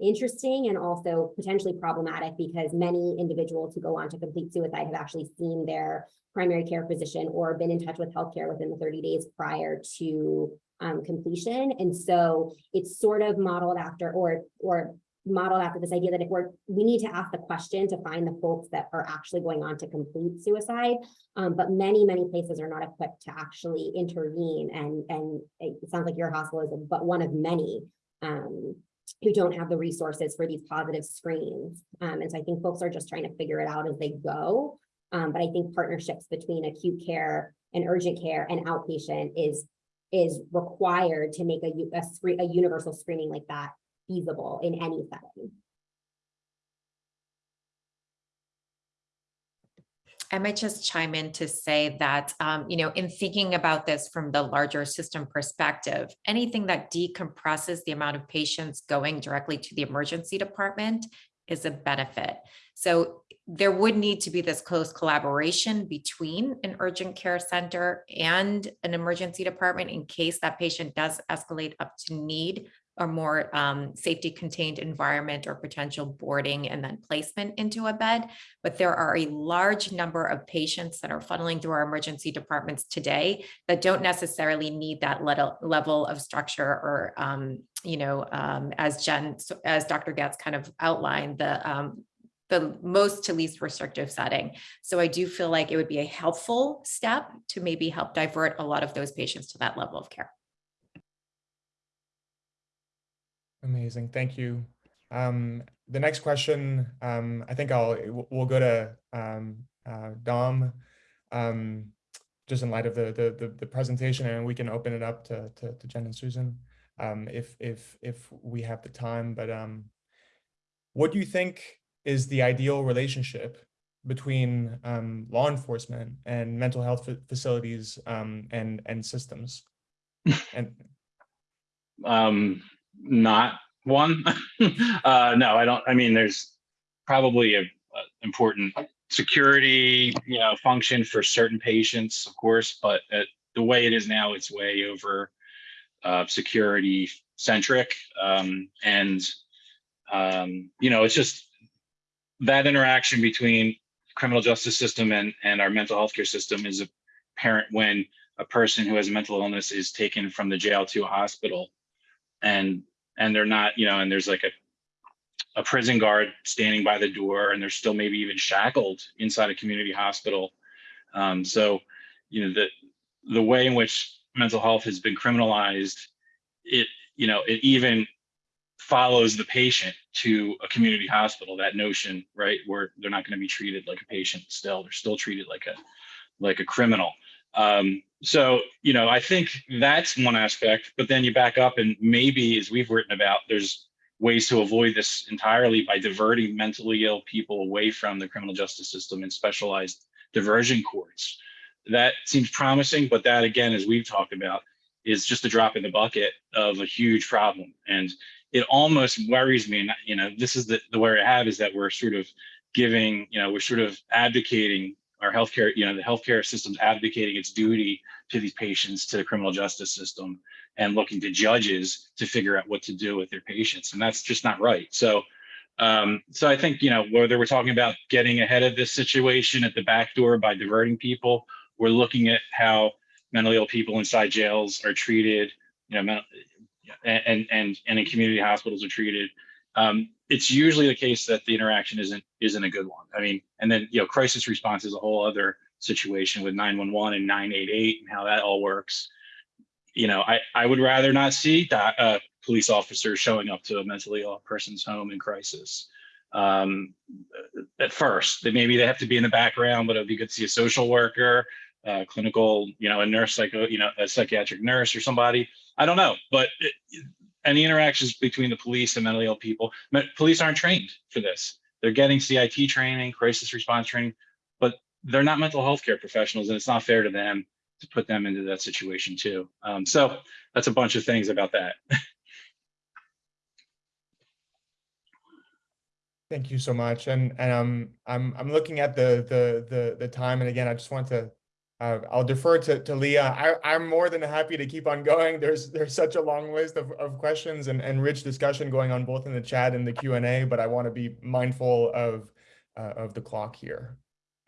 interesting and also potentially problematic because many individuals who go on to complete suicide have actually seen their primary care physician or been in touch with healthcare within the 30 days prior to um, completion. And so it's sort of modeled after or, or modeled after this idea that if we're, we need to ask the question to find the folks that are actually going on to complete suicide. Um, but many, many places are not equipped to actually intervene. And, and it sounds like your hospital is but one of many um, who don't have the resources for these positive screens. Um, and so I think folks are just trying to figure it out as they go. Um, but I think partnerships between acute care and urgent care and outpatient is is required to make a, a, a universal screening like that feasible in any setting. I might just chime in to say that, um, you know, in thinking about this from the larger system perspective, anything that decompresses the amount of patients going directly to the emergency department is a benefit. So there would need to be this close collaboration between an urgent care center and an emergency department in case that patient does escalate up to need a more um, safety contained environment or potential boarding and then placement into a bed. But there are a large number of patients that are funneling through our emergency departments today that don't necessarily need that level, of structure or, um, you know, um, as Jen, as Dr. Getz kind of outlined, the um, the most to least restrictive setting. So I do feel like it would be a helpful step to maybe help divert a lot of those patients to that level of care. Amazing, thank you. Um, the next question, um, I think I'll, we'll- go to um, uh, Dom. Um, just in light of the, the, the, the presentation and we can open it up to, to, to Jen and Susan. Um, if, if, if we have the time, but um, what do you think is the ideal relationship between um, law enforcement and mental health facilities um, and and systems? (laughs) And Um, not one. (laughs) uh, no, I don't. I mean, there's probably a, a important security, you know, function for certain patients, of course, but uh, the way it is now, it's way over uh, security centric. Um, and um, you know, it's just that interaction between criminal justice system and and our mental health care system is apparent when a person who has a mental illness is taken from the jail to a hospital and and they're not you know and there's like a a prison guard standing by the door and they're still maybe even shackled inside a community hospital. Um, so you know the the way in which mental health has been criminalized it you know it even follows the patient to a community hospital that notion right where they're not going to be treated like a patient still they're still treated like a like a criminal um, so, you know, I think that's one aspect, but then you back up and maybe as we've written about, there's ways to avoid this entirely by diverting mentally ill people away from the criminal justice system and specialized diversion courts. That seems promising, but that again, as we've talked about, is just a drop in the bucket of a huge problem. And it almost worries me, and you know, this is the, the worry I have is that we're sort of giving, you know, we're sort of advocating our healthcare, you know, the healthcare system's abdicating its duty to these patients, to the criminal justice system, and looking to judges to figure out what to do with their patients, and that's just not right. So, um, so I think you know whether we're talking about getting ahead of this situation at the back door by diverting people, we're looking at how mentally ill people inside jails are treated, you know, and and and in community hospitals are treated. Um, it's usually the case that the interaction isn't isn't a good one. I mean, and then you know, crisis response is a whole other situation with 911 and 988 and how that all works. You know, I I would rather not see that uh, police officers showing up to a mentally ill person's home in crisis. Um, at first, that maybe they have to be in the background, but it'd be good to see a social worker, uh, clinical, you know, a nurse, psycho, you know, a psychiatric nurse or somebody. I don't know, but it, any interactions between the police and mentally ill people. Police aren't trained for this. They're getting CIT training, crisis response training, but they're not mental health care professionals, and it's not fair to them to put them into that situation too. Um, so that's a bunch of things about that. Thank you so much. And and um, I'm I'm looking at the the the the time, and again, I just want to uh, I'll defer to to Leah. I I'm more than happy to keep on going. (laughs) There's there's such a long list of of questions and and rich discussion going on both in the chat and the Q and A, but I want to be mindful of uh, of the clock here.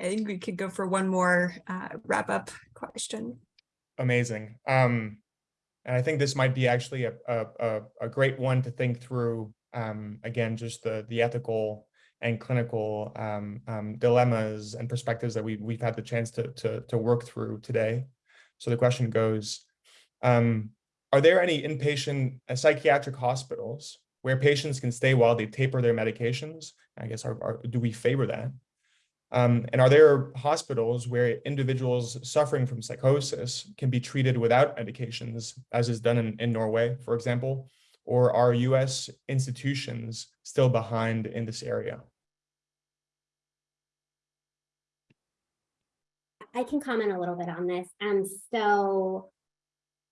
I think we could go for one more uh, wrap up question. Amazing. Um, and I think this might be actually a, a, a, a great one to think through. Um, again, just the, the ethical and clinical um, um, dilemmas and perspectives that we, we've had the chance to, to, to work through today. So the question goes, um, are there any inpatient uh, psychiatric hospitals where patients can stay while they taper their medications? I guess, are, are, do we favor that? Um, and are there hospitals where individuals suffering from psychosis can be treated without medications, as is done in, in Norway, for example? Or are US institutions still behind in this area? I can comment a little bit on this. Um, so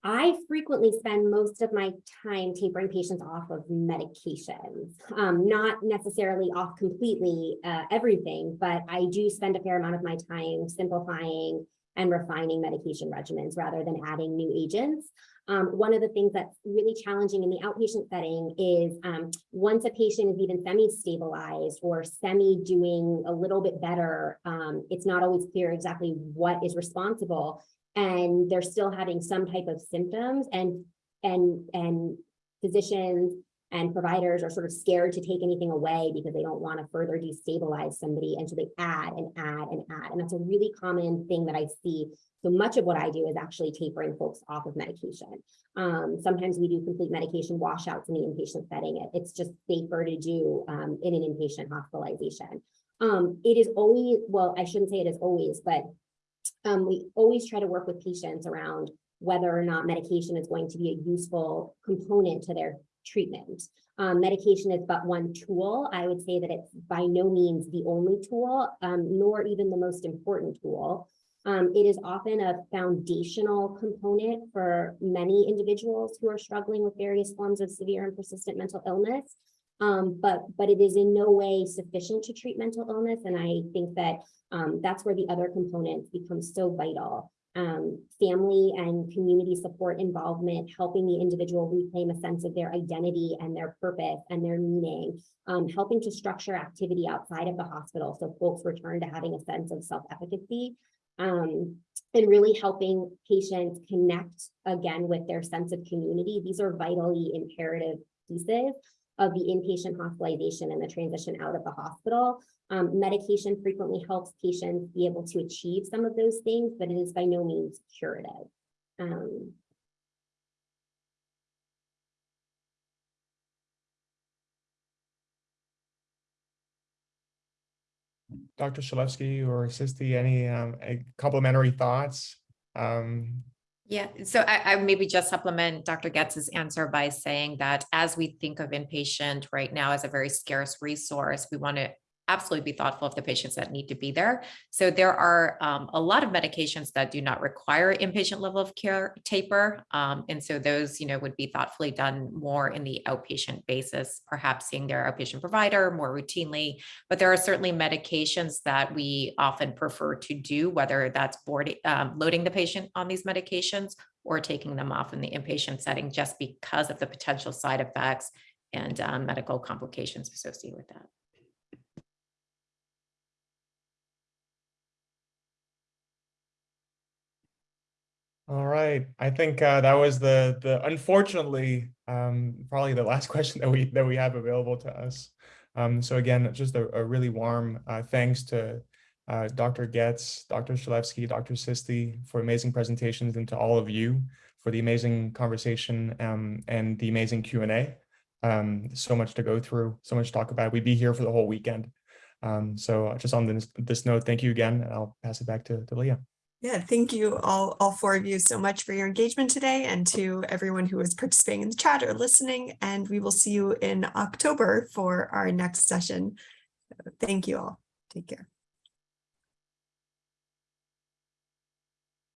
I frequently spend most of my time tapering patients off of medications, um, not necessarily off completely uh, everything, but I do spend a fair amount of my time simplifying and refining medication regimens rather than adding new agents. Um, one of the things that's really challenging in the outpatient setting is um, once a patient is even semi-stabilized or semi doing a little bit better, um, it's not always clear exactly what is responsible and they're still having some type of symptoms and and and physicians and providers are sort of scared to take anything away because they don't want to further destabilize somebody and so they add and add and add and that's a really common thing that i see. So much of what i do is actually tapering folks off of medication. Um, sometimes we do complete medication washouts in the inpatient setting It- it's just safer to do um, in an inpatient hospitalization. Um, it is always well i shouldn't say it is always but um, we always try to work with patients around whether or not medication is going to be a useful component to their treatment. Um, medication is but one tool. I would say that it's by no means the only tool, um, nor even the most important tool. Um, it is often a foundational component for many individuals who are struggling with various forms of severe and persistent mental illness. Um, but, but it is in no way sufficient to treat mental illness. And I think that, um, that's where the other components become so vital. Um, family and community support involvement, helping the individual reclaim a sense of their identity and their purpose and their meaning, um, helping to structure activity outside of the hospital so folks return to having a sense of self-efficacy um, and really helping patients connect again with their sense of community. These are vitally imperative pieces of the inpatient hospitalization and the transition out of the hospital. Um, medication frequently helps patients be able to achieve some of those things, but it is by no means curative. Um, Dr. Shalevsky or Sisti, any um, complimentary thoughts? Um, Yeah, so I, I maybe just supplement Dr. Getz's answer by saying that as we think of inpatient right now as a very scarce resource, we want to absolutely be thoughtful of the patients that need to be there. So there are um, a lot of medications that do not require inpatient level of care taper. Um, and so those, you know, would be thoughtfully done more in the outpatient basis, perhaps seeing their outpatient provider more routinely. But there are certainly medications that we often prefer to do, whether that's board, um, loading the patient on these medications or taking them off in the inpatient setting just because of the potential side effects and um, medical complications associated with that. All right, I think uh, that was the the unfortunately um, probably the last (laughs) question that we that we have available to us. Um, so again, just a, a really warm uh, thanks to uh, Dr. Getz, Dr. Shalevsky, Dr. Sisti for amazing presentations, and to all of you for the amazing conversation um, and the amazing Q and A. Um, so much to go through, so much to talk about. We'd be here for the whole weekend. Um, so just on this this note, thank you again, and I'll pass it back to, to Leah. Yeah, thank you all, all four of you so much for your engagement today and to everyone who is participating in the chat or listening. And we will see you in October for our next session. Thank you all. Take care.